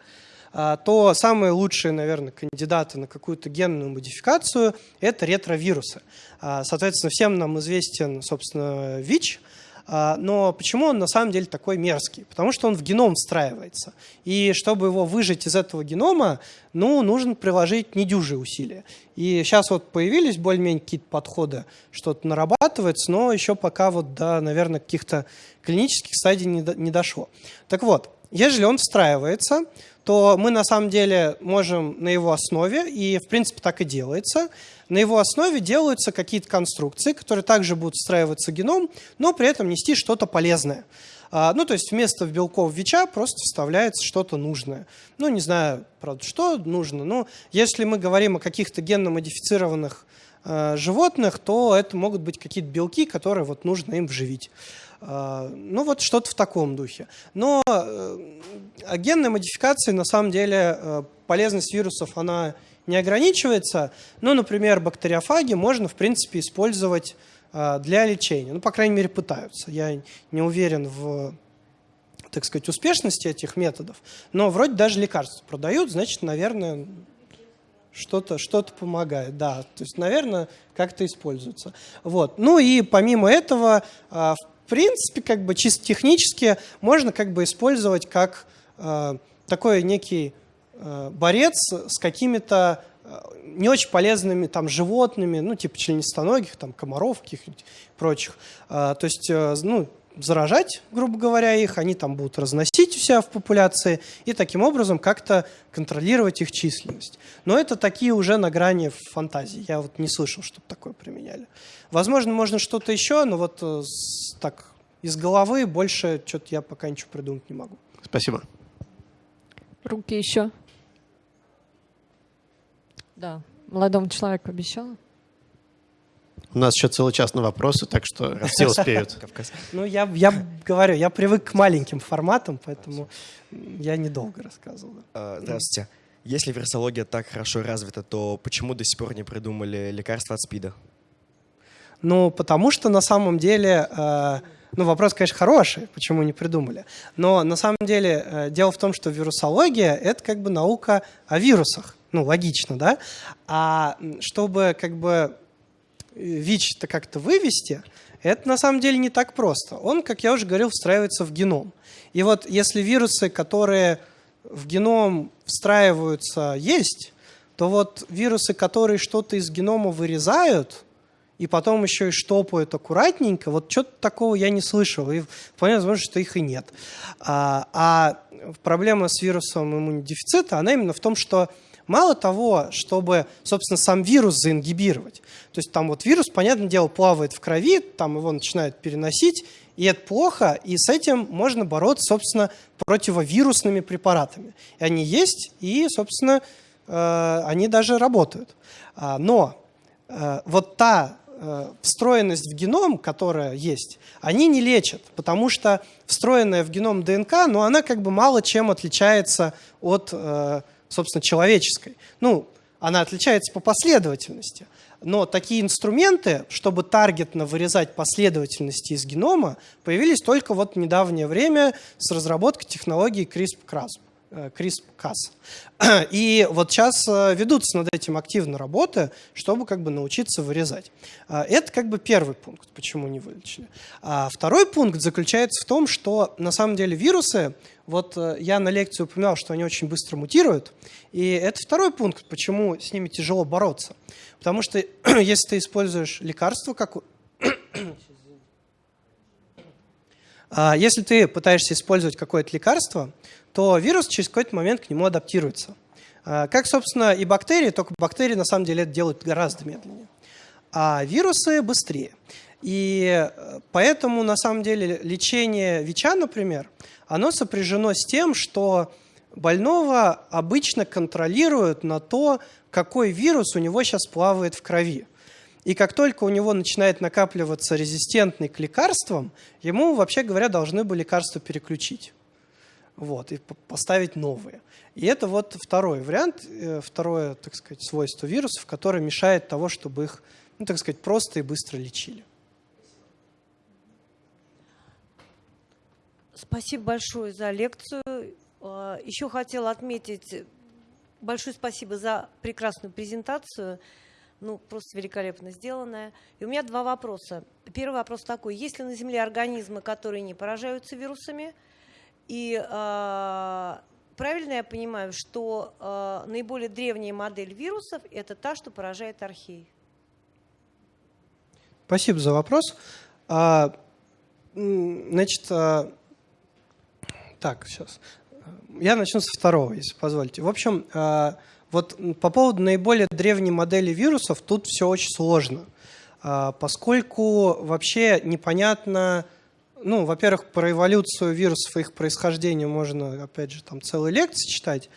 э, то самые лучшие, наверное, кандидаты на какую-то генную модификацию – это ретровирусы. Э, соответственно, всем нам известен, собственно, ВИЧ – но почему он на самом деле такой мерзкий? Потому что он в геном встраивается. И чтобы его выжить из этого генома, ну, нужно приложить недюжие усилия. И сейчас вот появились более-менее какие-то подходы, что-то нарабатывается, но еще пока вот до, наверное, каких-то клинических стадий не, до, не дошло. Так вот, если он встраивается, то мы на самом деле можем на его основе, и в принципе так и делается, на его основе делаются какие-то конструкции, которые также будут встраиваться в геном, но при этом нести что-то полезное. А, ну, то есть вместо белков ВИЧа просто вставляется что-то нужное. Ну, не знаю, правда, что нужно. Но если мы говорим о каких-то генно-модифицированных э, животных, то это могут быть какие-то белки, которые вот нужно им вживить. А, ну вот что-то в таком духе. Но э, генной модификации на самом деле э, полезность вирусов она не ограничивается. Ну, например, бактериофаги можно в принципе использовать э, для лечения. Ну, по крайней мере, пытаются. Я не уверен в так сказать, успешности этих методов, но вроде даже лекарства продают, значит, наверное, что-то что помогает, да. То есть, наверное, как-то используется. Вот. Ну и помимо этого, а, в принципе, как бы чисто технически можно как бы использовать как а, такой некий а, борец с какими-то не очень полезными там животными, ну типа членистоногих, там комаров каких-нибудь прочих. То есть, э, ну, заражать, грубо говоря, их, они там будут разносить у себя в популяции и таким образом как-то контролировать их численность. Но это такие уже на грани фантазии. Я вот не слышал, чтобы такое применяли. Возможно, можно что-то еще, но вот э, так из головы больше что-то я пока ничего придумать не могу. Спасибо. Руки еще. Да, молодому человеку обещала. У нас еще целый час на вопросы, так что все успеют. Ну, я, я говорю, я привык к маленьким форматам, поэтому я недолго рассказывал. А, здравствуйте. Если вирусология так хорошо развита, то почему до сих пор не придумали лекарства от СПИДа? Ну, потому что на самом деле, э, ну, вопрос, конечно, хороший, почему не придумали. Но на самом деле э, дело в том, что вирусология — это как бы наука о вирусах. Ну, логично, да? А чтобы как бы ВИЧ-то как-то вывести, это на самом деле не так просто. Он, как я уже говорил, встраивается в геном. И вот если вирусы, которые в геном встраиваются, есть, то вот вирусы, которые что-то из генома вырезают, и потом еще и штопают аккуратненько, вот что-то такого я не слышал, и вполне возможно, что их и нет. А, а проблема с вирусом иммунодефицита, она именно в том, что Мало того, чтобы, собственно, сам вирус заингибировать. То есть там вот вирус, понятное дело, плавает в крови, там его начинают переносить, и это плохо, и с этим можно бороться, собственно, противовирусными препаратами. И они есть, и, собственно, э, они даже работают. А, но э, вот та э, встроенность в геном, которая есть, они не лечат, потому что встроенная в геном ДНК, ну, она как бы мало чем отличается от собственно, человеческой. Ну, она отличается по последовательности. Но такие инструменты, чтобы таргетно вырезать последовательности из генома, появились только вот в недавнее время с разработкой технологии CRISPR-Cas. Э, И вот сейчас э, ведутся над этим активно работы, чтобы как бы научиться вырезать. Э, это как бы первый пункт, почему не вылечили. А второй пункт заключается в том, что на самом деле вирусы вот э, я на лекции упоминал, что они очень быстро мутируют, и это второй пункт, почему с ними тяжело бороться. Потому что если ты используешь лекарство, как... А, если ты пытаешься использовать какое-то лекарство, то вирус через какой-то момент к нему адаптируется. А, как, собственно, и бактерии, только бактерии на самом деле это делают гораздо медленнее. А вирусы быстрее. И э, поэтому, на самом деле, лечение ВИЧа, например, оно сопряжено с тем, что больного обычно контролируют на то, какой вирус у него сейчас плавает в крови. И как только у него начинает накапливаться резистентный к лекарствам, ему, вообще говоря, должны бы лекарства переключить. Вот, и поставить новые. И это вот второй вариант, э, второе, так сказать, свойство вирусов, которое мешает того, чтобы их, ну, так сказать, просто и быстро лечили. Спасибо большое за лекцию. А, Еще хотела отметить большое спасибо за прекрасную презентацию. Ну, просто великолепно сделанная. И у меня два вопроса. Первый вопрос такой. Есть ли на Земле организмы, которые не поражаются вирусами? И э, правильно я понимаю, что э, наиболее древняя модель вирусов – это та, что поражает архей? Спасибо за вопрос. А, значит, так, сейчас. Я начну со второго, если позволите. В общем, э, вот по поводу наиболее древней модели вирусов тут все очень сложно, э, поскольку вообще непонятно, ну, во-первых, про эволюцию вирусов и их происхождение можно, опять же, там целые лекции читать,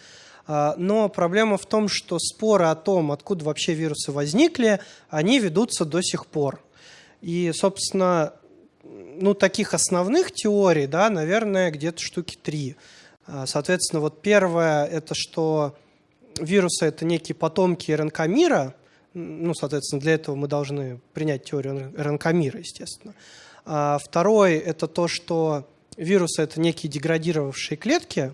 э, но проблема в том, что споры о том, откуда вообще вирусы возникли, они ведутся до сих пор. И, собственно, ну, таких основных теорий, да, наверное, где-то штуки три. А, соответственно, вот первое – это что вирусы – это некие потомки РНК мира. Ну, соответственно, для этого мы должны принять теорию РНК мира, естественно. А второе – это то, что вирусы – это некие деградировавшие клетки,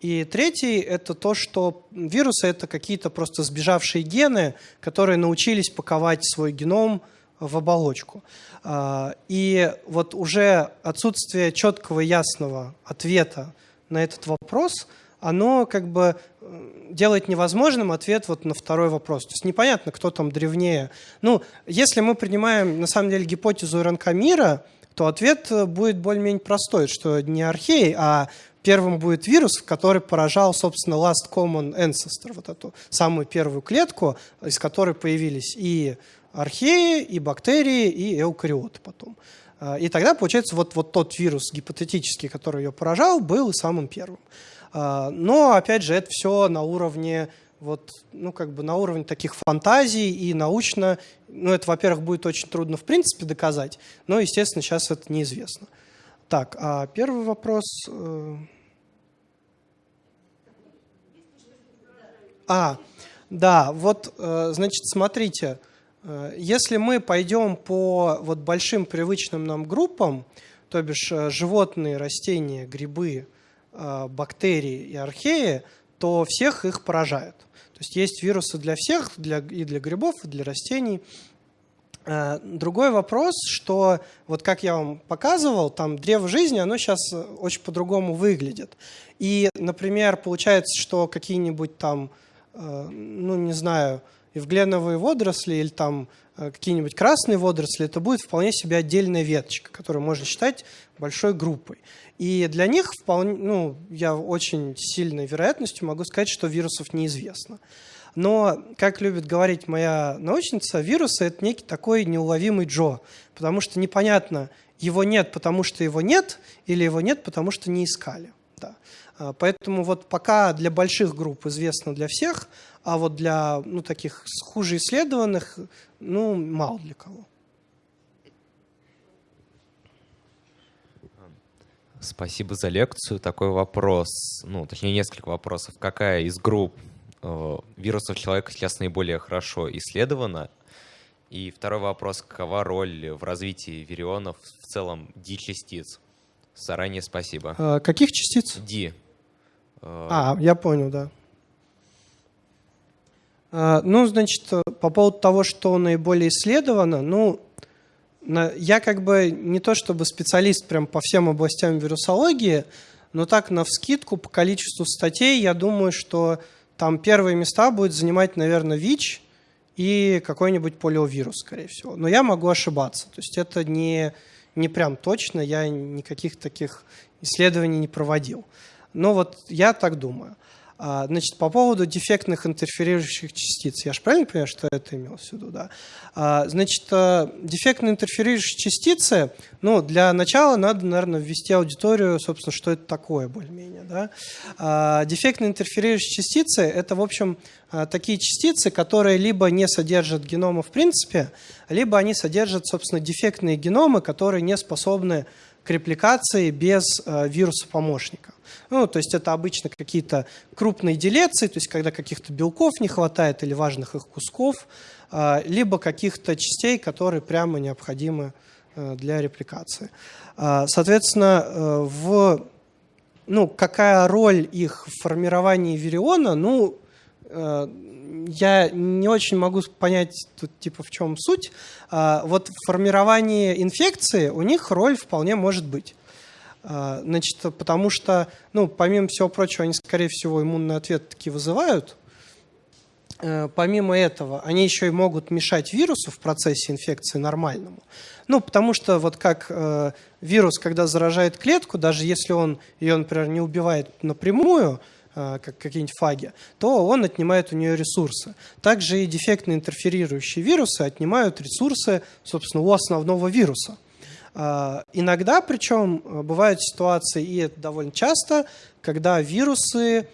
И третий – это то, что вирусы – это какие-то просто сбежавшие гены, которые научились паковать свой геном в оболочку. А, и вот уже отсутствие четкого ясного ответа на этот вопрос, оно как бы делает невозможным ответ вот на второй вопрос. То есть непонятно, кто там древнее. Ну, если мы принимаем на самом деле гипотезу РНК мира, то ответ будет более-менее простой, что не архей, а первым будет вирус, который поражал, собственно, last common ancestor, вот эту самую первую клетку, из которой появились и археи, и бактерии, и эукариоты потом. А, и тогда, получается, вот, вот тот вирус гипотетический, который ее поражал, был самым первым. А, но, опять же, это все на уровне вот, ну, как бы на уровне таких фантазий и научно, ну, это, во-первых, будет очень трудно в принципе доказать, но, естественно, сейчас это неизвестно. Так, а первый вопрос... Э, А, да, вот, э, значит, смотрите, э, если мы пойдем по вот большим привычным нам группам, то бишь животные, растения, грибы, бактерии и археи, то всех их поражают. То есть есть вирусы для всех, для, и для грибов, и для растений. Другой вопрос, что вот как я вам показывал, там древо жизни, оно сейчас очень по-другому выглядит. И, например, получается, что какие-нибудь там Э, ну, не знаю, эвгленовые водоросли или там э, какие-нибудь красные водоросли, это будет вполне себе отдельная веточка, которую можно считать большой группой. И для них вполне, ну, я очень сильной вероятностью могу сказать, что вирусов неизвестно. Но, как любит говорить моя научница, вирусы – это некий такой неуловимый Джо, потому что непонятно, его нет, потому что его нет, или его нет, потому что не искали. Да. А, поэтому вот пока для больших групп известно для всех, а вот для ну, таких хуже исследованных, ну, мало для кого. Спасибо за лекцию. Такой вопрос, ну, точнее, несколько вопросов. Какая из групп э, вирусов человека сейчас наиболее хорошо исследована? И второй вопрос, какова роль в развитии вирионов в целом D-частиц? Заранее спасибо. А, каких частиц? D. А, я понял, да. А, ну, значит, по поводу того, что наиболее исследовано, ну, я как бы не то чтобы специалист прям по всем областям вирусологии, но так на вскидку по количеству статей я думаю, что там первые места будет занимать, наверное, ВИЧ и какой-нибудь полиовирус, скорее всего. Но я могу ошибаться. То есть это не, не прям точно, я никаких таких исследований не проводил. Но вот я так думаю. А, значит, по поводу дефектных интерферирующих частиц. Я же правильно понимаю, что это имел в виду? Да? А, значит, э, дефектные интерферирующие частицы, ну, для начала надо, наверное, ввести аудиторию, собственно, что это такое более-менее. Да? А, дефектные интерферирующие частицы – это, в общем, такие частицы, которые либо не содержат генома в принципе, либо они содержат, собственно, дефектные геномы, которые не способны к репликации без э, вируса-помощника. Ну, то есть это обычно какие-то крупные делеции, то есть когда каких-то белков не хватает или важных их кусков, а, либо каких-то частей, которые прямо необходимы э, для репликации. А, соответственно, э, в, ну, какая роль их в формировании вириона, ну, э, я не очень могу понять тут типа в чем суть. А, вот в формировании инфекции у них роль вполне может быть. А, значит, потому что, ну, помимо всего прочего, они, скорее всего, иммунный ответ таки вызывают. Э, помимо этого, они еще и могут мешать вирусу в процессе инфекции нормальному. Ну, потому что вот как э, вирус, когда заражает клетку, даже если он ее, например, не убивает напрямую, э, как какие-нибудь фаги, то он отнимает у нее ресурсы. Также и дефектно интерферирующие вирусы отнимают ресурсы, собственно, у основного вируса. А, иногда, причем, бывают ситуации, и это довольно часто, когда вирусы,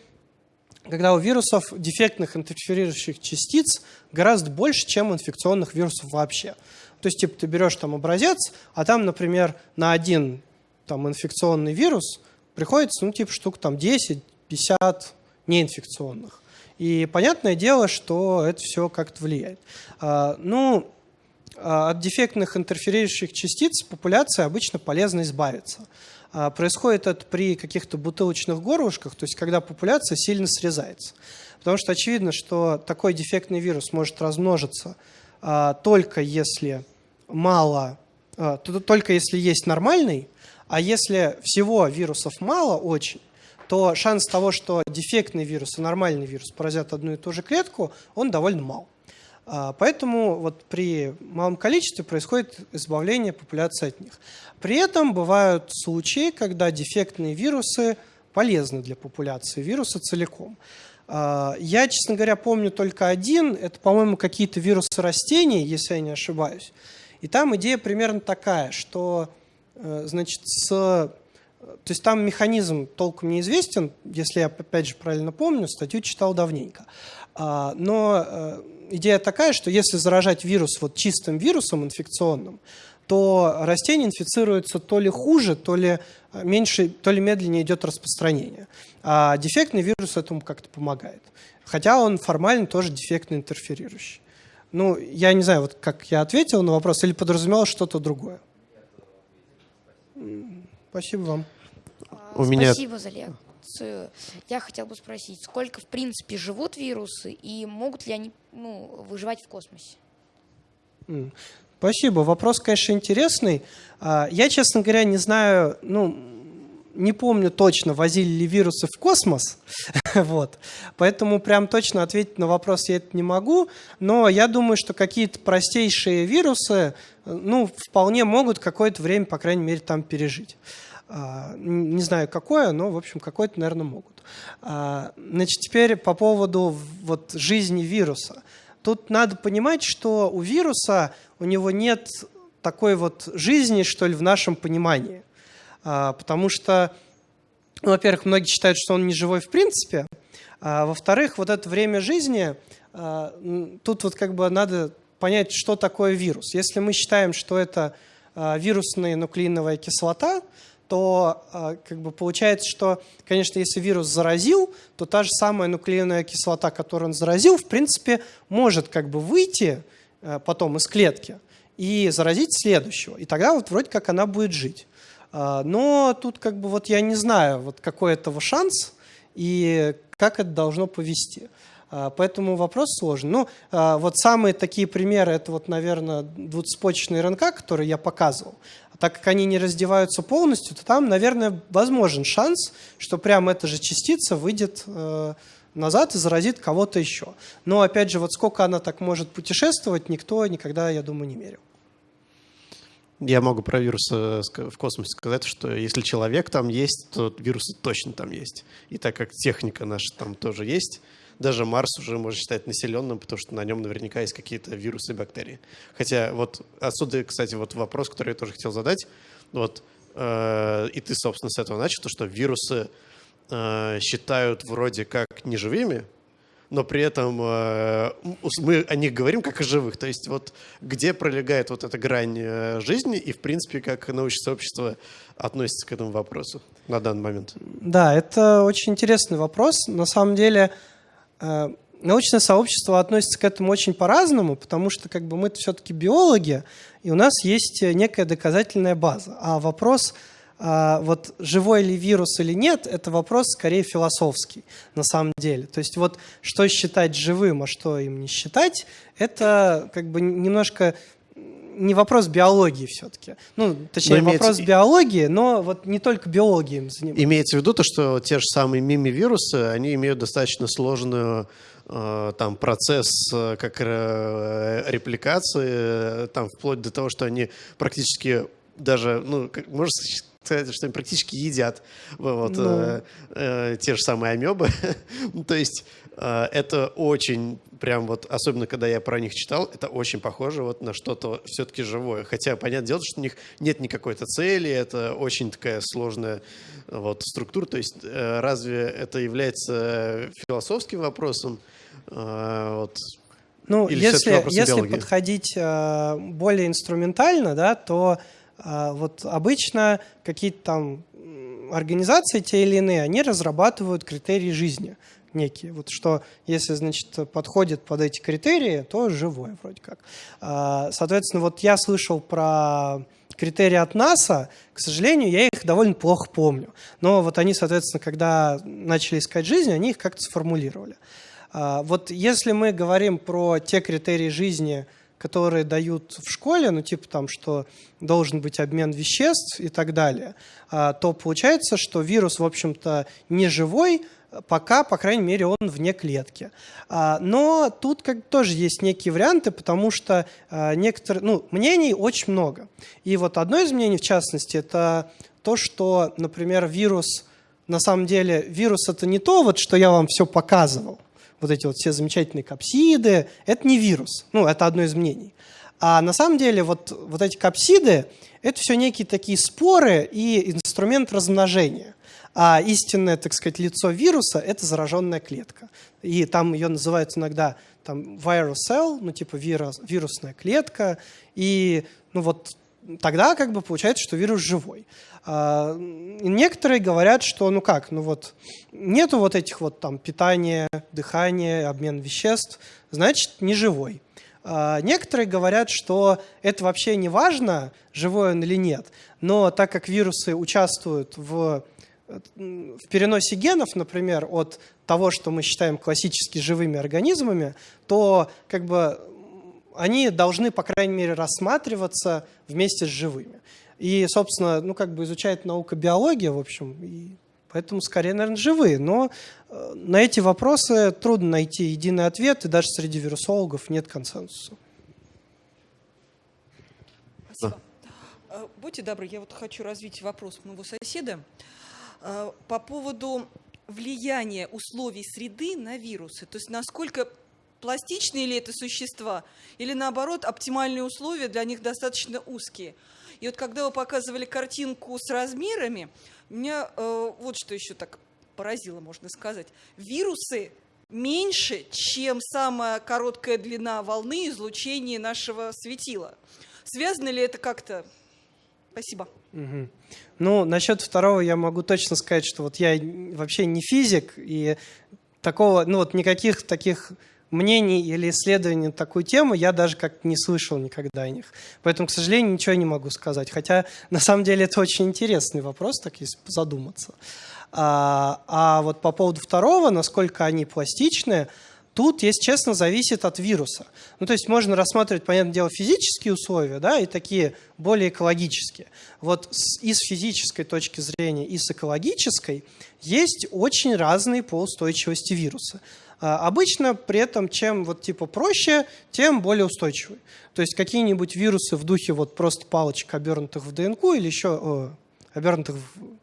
когда у вирусов дефектных интерферирующих частиц гораздо больше, чем инфекционных вирусов вообще. То есть, типа, ты берешь там образец, а там, например, на один там, инфекционный вирус приходится, ну, типа, штук там 10-50 неинфекционных. И понятное дело, что это все как-то влияет. А, ну, а, от дефектных интерферирующих частиц популяции обычно полезно избавиться. А, происходит это при каких-то бутылочных горлышках, то есть когда популяция сильно срезается. Потому что очевидно, что такой дефектный вирус может размножиться только если мало, только если есть нормальный, а если всего вирусов мало очень, то шанс того, что дефектный вирус и нормальный вирус поразят одну и ту же клетку, он довольно мал. А, поэтому вот при малом количестве происходит избавление популяции от них. При этом бывают случаи, когда дефектные вирусы полезны для популяции вируса целиком. А, я, честно говоря, помню только один. Это, по-моему, какие-то вирусы растений, если я не ошибаюсь. И там идея примерно такая, что э, значит, с... То есть там механизм толком неизвестен, если я, опять же, правильно помню, статью читал давненько. А, но э, идея такая, что если заражать вирус вот чистым вирусом инфекционным, то растение инфицируется то ли хуже, то ли э, меньше, то ли медленнее идет распространение. А дефектный вирус этому как-то помогает. Хотя он формально тоже дефектно интерферирующий. Ну, я не знаю, вот как я ответил на вопрос, или подразумевал что-то другое. Спасибо вам. У меня... Спасибо за лекцию. Я хотел бы спросить, сколько в принципе живут вирусы и могут ли они ну, выживать в космосе? Спасибо. Вопрос, конечно, интересный. А, я, честно говоря, не знаю, ну, не помню точно, возили ли вирусы в космос, вот. поэтому прям точно ответить на вопрос я это не могу, но я думаю, что какие-то простейшие вирусы, ну, вполне могут какое-то время, по крайней мере, там пережить. А, не знаю, какое, но, в общем, какое-то, наверное, могут. А, значит, теперь по поводу вот, жизни вируса. Тут надо понимать, что у вируса у него нет такой вот жизни, что ли, в нашем понимании. А, потому что, ну, во-первых, многие считают, что он не живой в принципе, а во-вторых, вот это время жизни, а, тут вот как бы надо понять, что такое вирус. Если мы считаем, что это а, вирусная нуклеиновая кислота, то как бы получается, что, конечно, если вирус заразил, то та же самая нуклеиновая кислота, которую он заразил, в принципе, может как бы выйти потом из клетки и заразить следующего. И тогда вот вроде как она будет жить. А, но тут как бы вот я не знаю, вот какой этого шанс и как это должно повести. Поэтому вопрос сложный. Ну, вот самые такие примеры, это вот, наверное, двуцепочечный РНК, который я показывал так как они не раздеваются полностью, то там, наверное, возможен шанс, что прямо эта же частица выйдет э, назад и заразит кого-то еще. Но, опять же, вот сколько она так может путешествовать, никто никогда, я думаю, не мерил. Я могу про вирусы в космосе сказать, что если человек там есть, то вирусы точно там есть. И так как техника наша там тоже есть, даже Марс уже можно считать населенным, потому что на нем наверняка есть какие-то вирусы и бактерии. Хотя вот отсюда, кстати, вот вопрос, который я тоже хотел задать. Вот, э, и ты, собственно, с этого начал, то, что вирусы э, считают вроде как неживыми, но при этом э, мы о них говорим как о живых. То есть вот где пролегает вот эта грань э, жизни и, в принципе, как научное сообщество относится к этому вопросу на данный момент? Да, это очень интересный вопрос. На самом деле Э, научное сообщество относится к этому очень по-разному, потому что как бы мы все-таки биологи, и у нас есть некая доказательная база. А вопрос, вот живой ли вирус или нет, это вопрос скорее философский на самом деле. То есть вот что считать живым, а что им не считать, это как бы немножко не вопрос биологии все-таки. Ну, точнее, но имеется... вопрос биологии, но вот не только биологией им занимаются. Имеется в виду то, что те же самые мими-вирусы, они имеют достаточно сложную э, там процесс э, как э, репликации, там вплоть до того, что они практически даже, ну, как, можно сказать, что они практически едят вот, ну... э, э, те же самые амебы. то есть э, это очень прям вот, особенно когда я про них читал, это очень похоже вот на что-то все-таки живое. Хотя, понятное дело, что у них нет никакой-то цели, это очень такая сложная вот структура. То есть э, разве это является философским вопросом? Э, вот, ну, Или если, если подходить э, более инструментально, да, то э, вот обычно какие-то там организации те или иные, они разрабатывают критерии жизни некие. Вот что, если, значит, подходит под эти критерии, то живой вроде как. А, соответственно, вот я слышал про критерии от НАСА, к сожалению, я их довольно плохо помню. Но вот они, соответственно, когда начали искать жизнь, они их как-то сформулировали. А, вот если мы говорим про те критерии жизни, которые дают в школе, ну типа там, что должен быть обмен веществ и так далее, а, то получается, что вирус, в общем-то, не живой, пока, по крайней мере, он вне клетки. А, но тут как тоже есть некие варианты, потому что а, некоторые, ну, мнений очень много. И вот одно из мнений, в частности, это то, что, например, вирус, на самом деле, вирус это не то, вот, что я вам все показывал, вот эти вот все замечательные капсиды, это не вирус. Ну, это одно из мнений. А на самом деле вот, вот эти капсиды, это все некие такие споры и инструмент размножения. А истинное, так сказать, лицо вируса – это зараженная клетка. И там ее называют иногда там, viral cell, ну типа вирус, вирусная клетка. И ну вот тогда как бы получается, что вирус живой. А, некоторые говорят, что ну как, ну вот нету вот этих вот там питания, дыхания, обмен веществ, значит не живой. А, некоторые говорят, что это вообще не важно, живой он или нет, но так как вирусы участвуют в в переносе генов, например, от того, что мы считаем классически живыми организмами, то как бы они должны, по крайней мере, рассматриваться вместе с живыми. И, собственно, ну, как бы изучает наука биология, в общем, и поэтому скорее, наверное, живые. Но э, на эти вопросы трудно найти единый ответ, и даже среди вирусологов нет консенсуса. Спасибо. Да. Будьте добры, я вот хочу развить вопрос моего соседа. Э, по поводу влияния условий среды на вирусы. То есть насколько пластичные ли это существа, или наоборот оптимальные условия для них достаточно узкие. И вот когда вы показывали картинку с размерами, меня э, вот что еще так поразило, можно сказать. Вирусы меньше, чем самая короткая длина волны излучения нашего светила. Связано ли это как-то? Спасибо. Угу. Ну, насчет второго я могу точно сказать, что вот я вообще не физик, и такого, ну вот никаких таких мнений или исследований на такую тему я даже как не слышал никогда о них. Поэтому, к сожалению, ничего не могу сказать. Хотя, на самом деле, это очень интересный вопрос, так если задуматься. А, а вот по поводу второго, насколько они пластичные, Тут, если честно, зависит от вируса. Ну, то есть можно рассматривать, понятное дело, физические условия, да, и такие более экологические. Вот с, и с физической точки зрения, и с экологической есть очень разные по устойчивости вируса. А, обычно при этом чем вот типа проще, тем более устойчивый. То есть какие-нибудь вирусы в духе вот просто палочек, обернутых в ДНК или еще о, обернутых в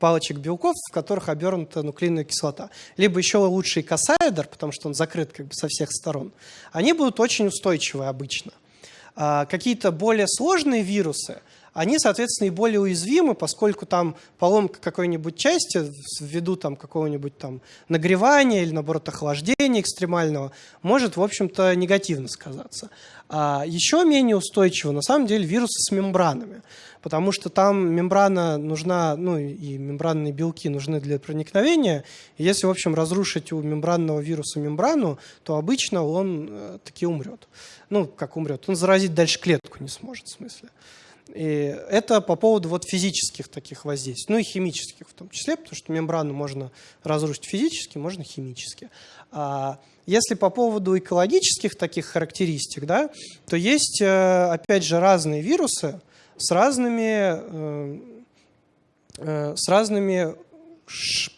палочек белков, в которых обернута нуклеиновая кислота. Либо еще лучший кассайдер, потому что он закрыт как бы со всех сторон. Они будут очень устойчивы обычно. А какие-то более сложные вирусы, они, соответственно, и более уязвимы, поскольку там поломка какой-нибудь части ввиду там какого-нибудь там нагревания или, наоборот, охлаждения экстремального может, в общем-то, негативно сказаться. А еще менее устойчивы, на самом деле, вирусы с мембранами, потому что там мембрана нужна, ну и мембранные белки нужны для проникновения. И если, в общем, разрушить у мембранного вируса мембрану, то обычно он э, таки умрет. Ну, как умрет? Он заразить дальше клетку не сможет, в смысле. И это по поводу вот физических таких воздействий, ну и химических в том числе, потому что мембрану можно разрушить физически, можно химически. А если по поводу экологических таких характеристик, да, то есть, э, опять же, разные вирусы с разными, э, э, с разными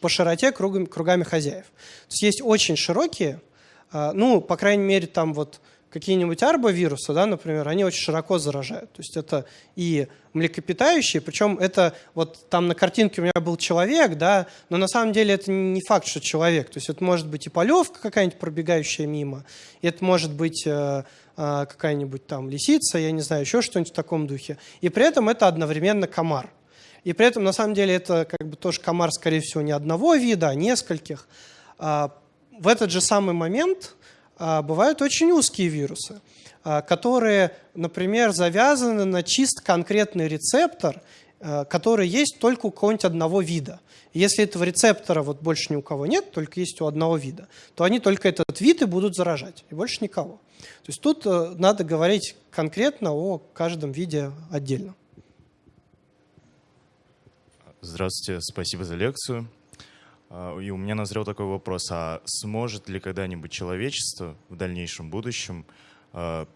по широте кругами, хозяев. То есть есть очень широкие, ну, по крайней мере, там вот какие-нибудь арбовирусы, да, например, они очень широко заражают. То есть это и млекопитающие, причем это вот там на картинке у меня был человек, да, но на самом деле это не факт, что человек. То есть это может быть и полевка какая-нибудь пробегающая мимо, это может быть э, э, какая-нибудь там лисица, я не знаю, еще что-нибудь в таком духе. И при этом это одновременно комар. И при этом на самом деле это как бы тоже комар, скорее всего, не одного вида, а нескольких. А, в этот же самый момент бывают очень узкие вирусы, а, которые, например, завязаны на чисто конкретный рецептор, э, которые есть только у какого-нибудь одного вида. Если этого рецептора вот больше ни у кого нет, только есть у одного вида, то они только этот вид и будут заражать, и больше никого. То есть тут э, надо говорить конкретно о каждом виде отдельно. Здравствуйте, спасибо за лекцию. А, и у меня назрел такой вопрос, а сможет ли когда-нибудь человечество в дальнейшем будущем а,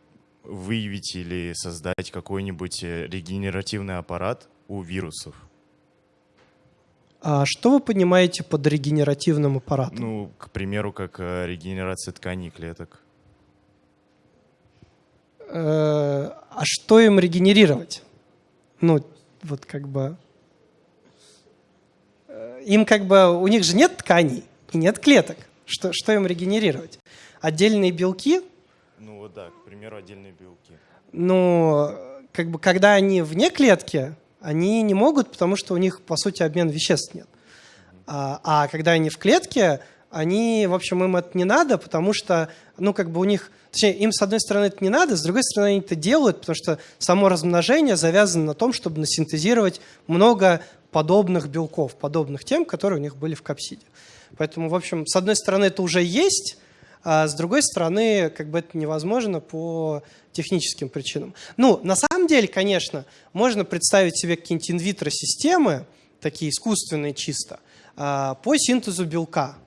выявить или создать какой-нибудь э, регенеративный аппарат у вирусов? А что вы понимаете под регенеративным аппаратом? Ну, к примеру, как э, регенерация тканей клеток. Э, а что им регенерировать? Ну, вот как бы им как бы, у них же нет тканей и нет клеток. Что, что им регенерировать? Отдельные белки? Ну вот да, к примеру, отдельные белки. Ну, как бы, когда они вне клетки, они не могут, потому что у них, по сути, обмен веществ нет. А, а когда они в клетке, они, в общем, им это не надо, потому что, ну, как бы у них, точнее, им, с одной стороны, это не надо, с другой стороны, они это делают, потому что само размножение завязано на том, чтобы насинтезировать много подобных белков, подобных тем, которые у них были в капсиде. Поэтому, в общем, с одной стороны, это уже есть, а с другой стороны, как бы это невозможно по техническим причинам. Ну, на самом деле, конечно, можно представить себе какие-нибудь инвитро-системы, такие искусственные чисто, а, по синтезу белка.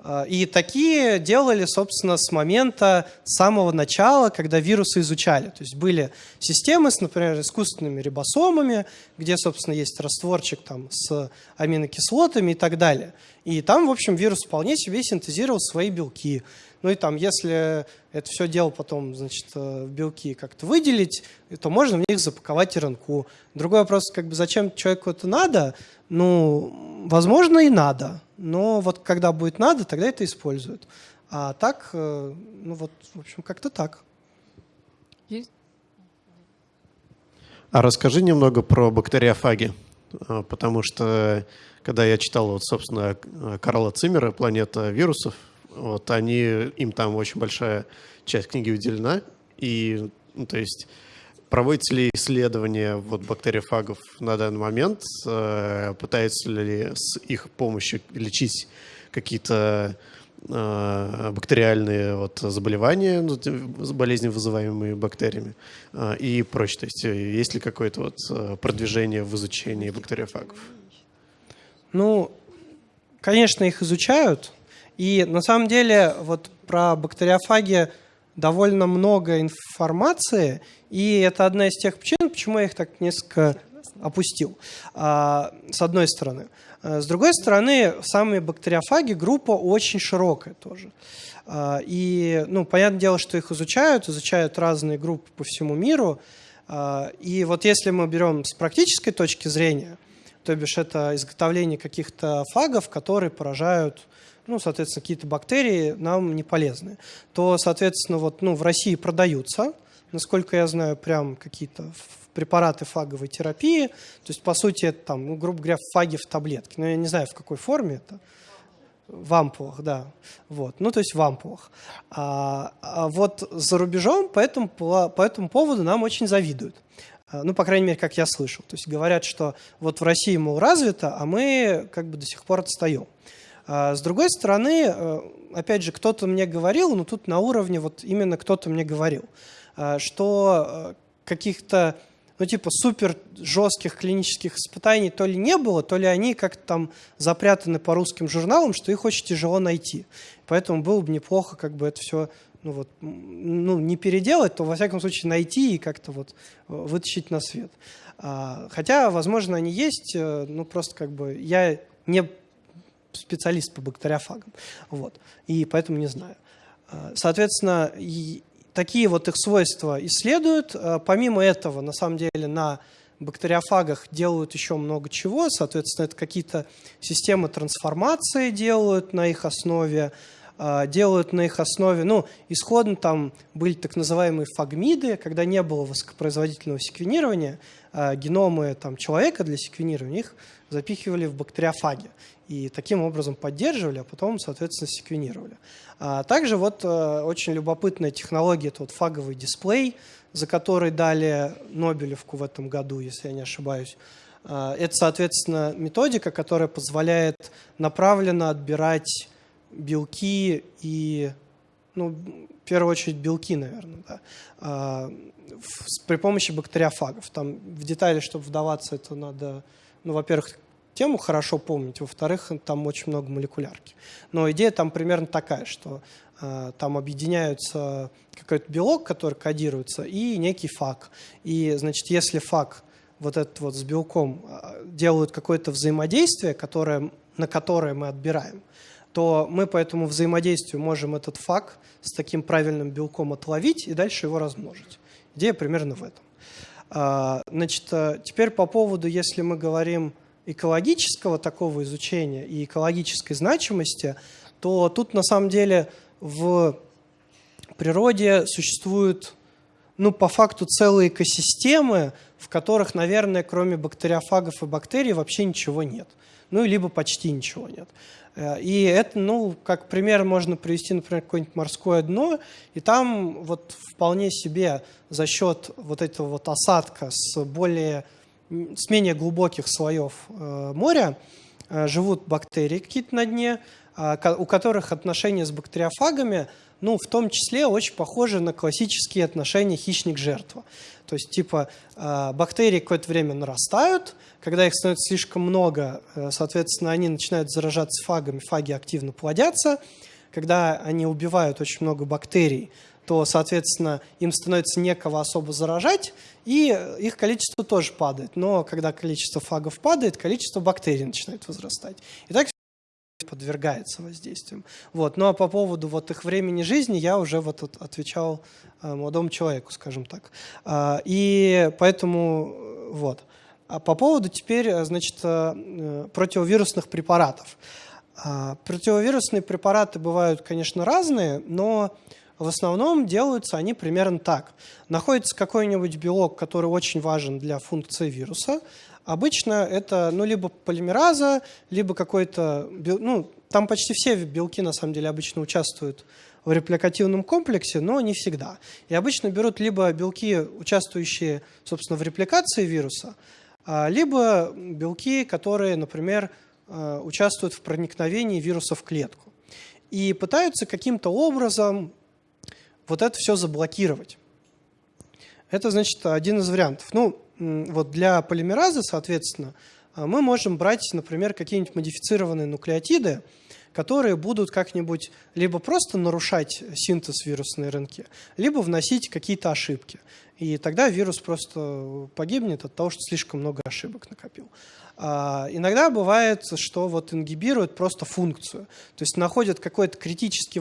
А, и такие делали, собственно, с момента самого начала, когда вирусы изучали. То есть были системы с, например, искусственными рибосомами, где, собственно, есть растворчик там, с аминокислотами и так далее. И там, в общем, вирус вполне себе синтезировал свои белки. Ну и там, если это все дело потом, значит, э, в белки как-то выделить, то можно в них запаковать РНК. Другой вопрос, как бы, зачем человеку это надо? Ну, возможно, и надо. Но вот когда будет надо, тогда это используют. А так, э, ну вот, в общем, как-то так. Есть? А расскажи немного про бактериофаги, э, потому что когда я читал, вот, собственно, Карла Циммера «Планета вирусов», вот они, им там очень большая часть книги уделена, и, ну, то есть, проводится ли исследование вот, бактериофагов на данный момент, э, пытаются ли с их помощью лечить какие-то э, бактериальные вот, заболевания, ну, болезни, вызываемые бактериями э, и прочее. То есть э, есть ли какое-то вот э, продвижение в изучении бактериофагов? Ну, конечно, их изучают, и на самом деле вот про бактериофаги довольно много информации, и это одна из тех причин, почему я их так несколько опустил, а, с одной стороны. А, с другой стороны, самые бактериофаги группа очень широкая тоже. А, и, ну, понятное дело, что их изучают, изучают разные группы по всему миру. И вот если мы берем с практической точки зрения, то бишь это изготовление каких-то фагов, которые поражают ну, соответственно, какие-то бактерии нам не полезны, то, соответственно, вот, ну, в России продаются, насколько я знаю, прям какие-то препараты фаговой терапии. То есть, по сути, это там, ну, грубо говоря, фаги в таблетке. Но я не знаю, в какой форме это. В ампулах, да. Вот. Ну, то есть в ампулах. А, а вот за рубежом по этому, по, этому поводу нам очень завидуют. А, ну, по крайней мере, как я слышал. То есть говорят, что вот в России, мол, развито, а мы как бы до сих пор отстаем. А с другой стороны, э, опять же, кто-то мне говорил, но тут на уровне, вот именно кто-то мне говорил, э, что э, каких-то, ну типа супер жестких клинических испытаний то ли не было, то ли они как-то там запрятаны по русским журналам, что их очень тяжело найти. Поэтому было бы неплохо как бы это все ну вот, ну, не переделать, то во всяком случае найти и как-то вот вытащить на свет. А, хотя, возможно, они есть, ну просто как бы я не специалист по бактериофагам. Вот. И поэтому не знаю. А, соответственно, такие вот их свойства исследуют. А, помимо этого, на самом деле, на бактериофагах делают еще много чего. Соответственно, это какие-то системы трансформации делают на их основе, а, делают на их основе, ну, исходно там были так называемые фагмиды, когда не было высокопроизводительного секвенирования, геномы там, человека для секвенирования их запихивали в бактериофаги и таким образом поддерживали, а потом, соответственно, секвенировали. А также вот э, очень любопытная технология, это вот фаговый дисплей, за который дали Нобелевку в этом году, если я не ошибаюсь. А, это, соответственно, методика, которая позволяет направленно отбирать белки и, ну, в первую очередь, белки, наверное, да, а, при помощи бактериофагов. Там в детали, чтобы вдаваться, это надо, ну, во-первых, тему хорошо помнить, во-вторых, там очень много молекулярки. Но идея там примерно такая, что э, там объединяются какой-то белок, который кодируется, и некий фаг. И, значит, если фаг вот этот вот с белком э, делают какое-то взаимодействие, которое, на которое мы отбираем, то мы по этому взаимодействию можем этот фаг с таким правильным белком отловить и дальше его размножить. Идея примерно в этом. А, значит, э, теперь по поводу, если мы говорим экологического такого изучения и экологической значимости, то тут на самом деле в природе существуют, ну, по факту целые экосистемы, в которых, наверное, кроме бактериофагов и бактерий вообще ничего нет. Ну, либо почти ничего нет. Э, и это, ну, как пример можно привести, например, какое-нибудь морское дно, и там вот вполне себе за счет вот этого вот осадка с более с менее глубоких слоев э, моря э, живут бактерии какие-то на дне, а, у которых отношения с бактериофагами, ну, в том числе очень похожи на классические отношения хищник-жертва. То есть, типа, бактерии какое-то время нарастают, когда их становится слишком много, соответственно, они начинают заражаться фагами, фаги активно плодятся. Когда они убивают очень много бактерий, то, соответственно, им становится некого особо заражать, и их количество тоже падает. Но когда количество фагов падает, количество бактерий начинает возрастать. И так подвергается воздействиям. Вот. Ну а по поводу вот их времени жизни я уже вот отвечал э, молодому человеку, скажем так. А, и поэтому э, вот. А по поводу теперь, э, значит, противовирусных препаратов. А, противовирусные препараты бывают, конечно, разные, но в основном делаются они примерно так. Находится какой-нибудь белок, который очень важен для функции вируса. Обычно это ну, либо полимераза, либо какой-то... Ну, там почти все белки, на самом деле, обычно участвуют в репликативном комплексе, но не всегда. И обычно берут либо белки, участвующие, собственно, в репликации вируса, либо белки, которые, например, а, участвуют в проникновении вируса в клетку. И пытаются каким-то образом вот это все заблокировать. Это, значит, один из вариантов. Ну, вот для полимеразы, соответственно, а, мы можем брать, например, какие-нибудь модифицированные нуклеотиды, которые будут как-нибудь либо просто нарушать синтез вирусной РНК, либо вносить какие-то ошибки. И тогда вирус просто погибнет от того, что слишком много ошибок накопил. А, иногда бывает, что вот ингибируют просто функцию, то есть находят какой-то критически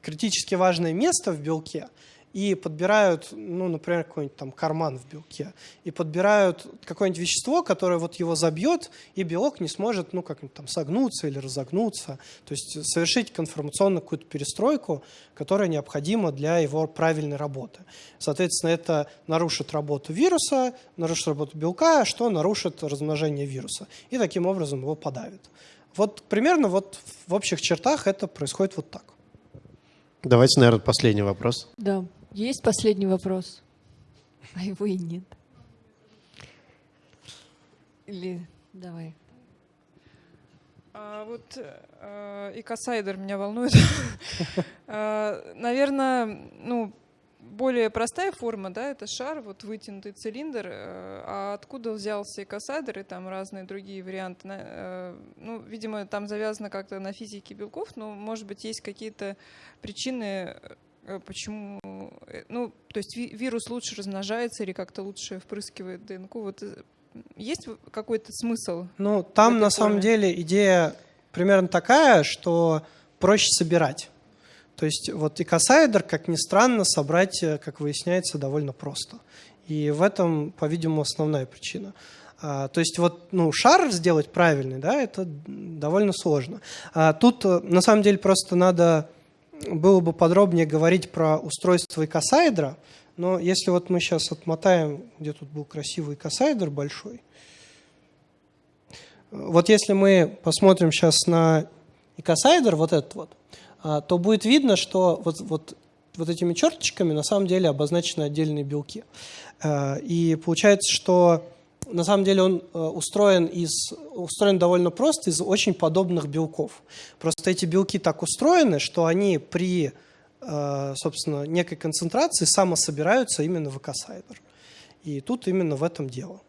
критически важное место в белке и подбирают, ну, например, какой-нибудь там карман в белке, и подбирают какое-нибудь вещество, которое вот его забьет, и белок не сможет, ну, как-нибудь там согнуться или разогнуться, то есть совершить конформационную какую-то перестройку, которая необходима для его правильной работы. Соответственно, это нарушит работу вируса, нарушит работу белка, что нарушит размножение вируса, и таким образом его подавит. Вот примерно вот в общих чертах это происходит вот так. Давайте, наверное, последний вопрос. Да, есть последний вопрос, а его и нет. Или давай. А, вот э, и Касайдер меня волнует. а, наверное, ну, более простая форма, да, это шар, вот вытянутый цилиндр. Э, а откуда взялся и кассадр, и там разные другие варианты? Э, ну, видимо, там завязано как-то на физике белков, но, может быть, есть какие-то причины, почему... Ну, то есть вирус лучше размножается или как-то лучше впрыскивает ДНК. Вот есть какой-то смысл? Ну, там на форме? самом деле идея примерно такая, что проще собирать. То есть вот и кассайдер, как ни странно, собрать, э, как выясняется, довольно просто. И в этом, по-видимому, основная причина. А, то есть вот ну, шар сделать правильный, да, это довольно сложно. А тут э, на самом деле просто надо было бы подробнее говорить про устройство икосайдера, но если вот мы сейчас отмотаем, где тут был красивый икосайдер большой, вот если мы посмотрим сейчас на икосайдер, вот этот вот, а, то будет видно, что вот, вот, вот этими черточками на самом деле обозначены отдельные белки. А, и получается, что на самом деле он э, устроен, из, устроен довольно просто из очень подобных белков. Просто эти белки так устроены, что они при, э, собственно, некой концентрации самособираются именно в экосайдер. И тут именно в этом дело.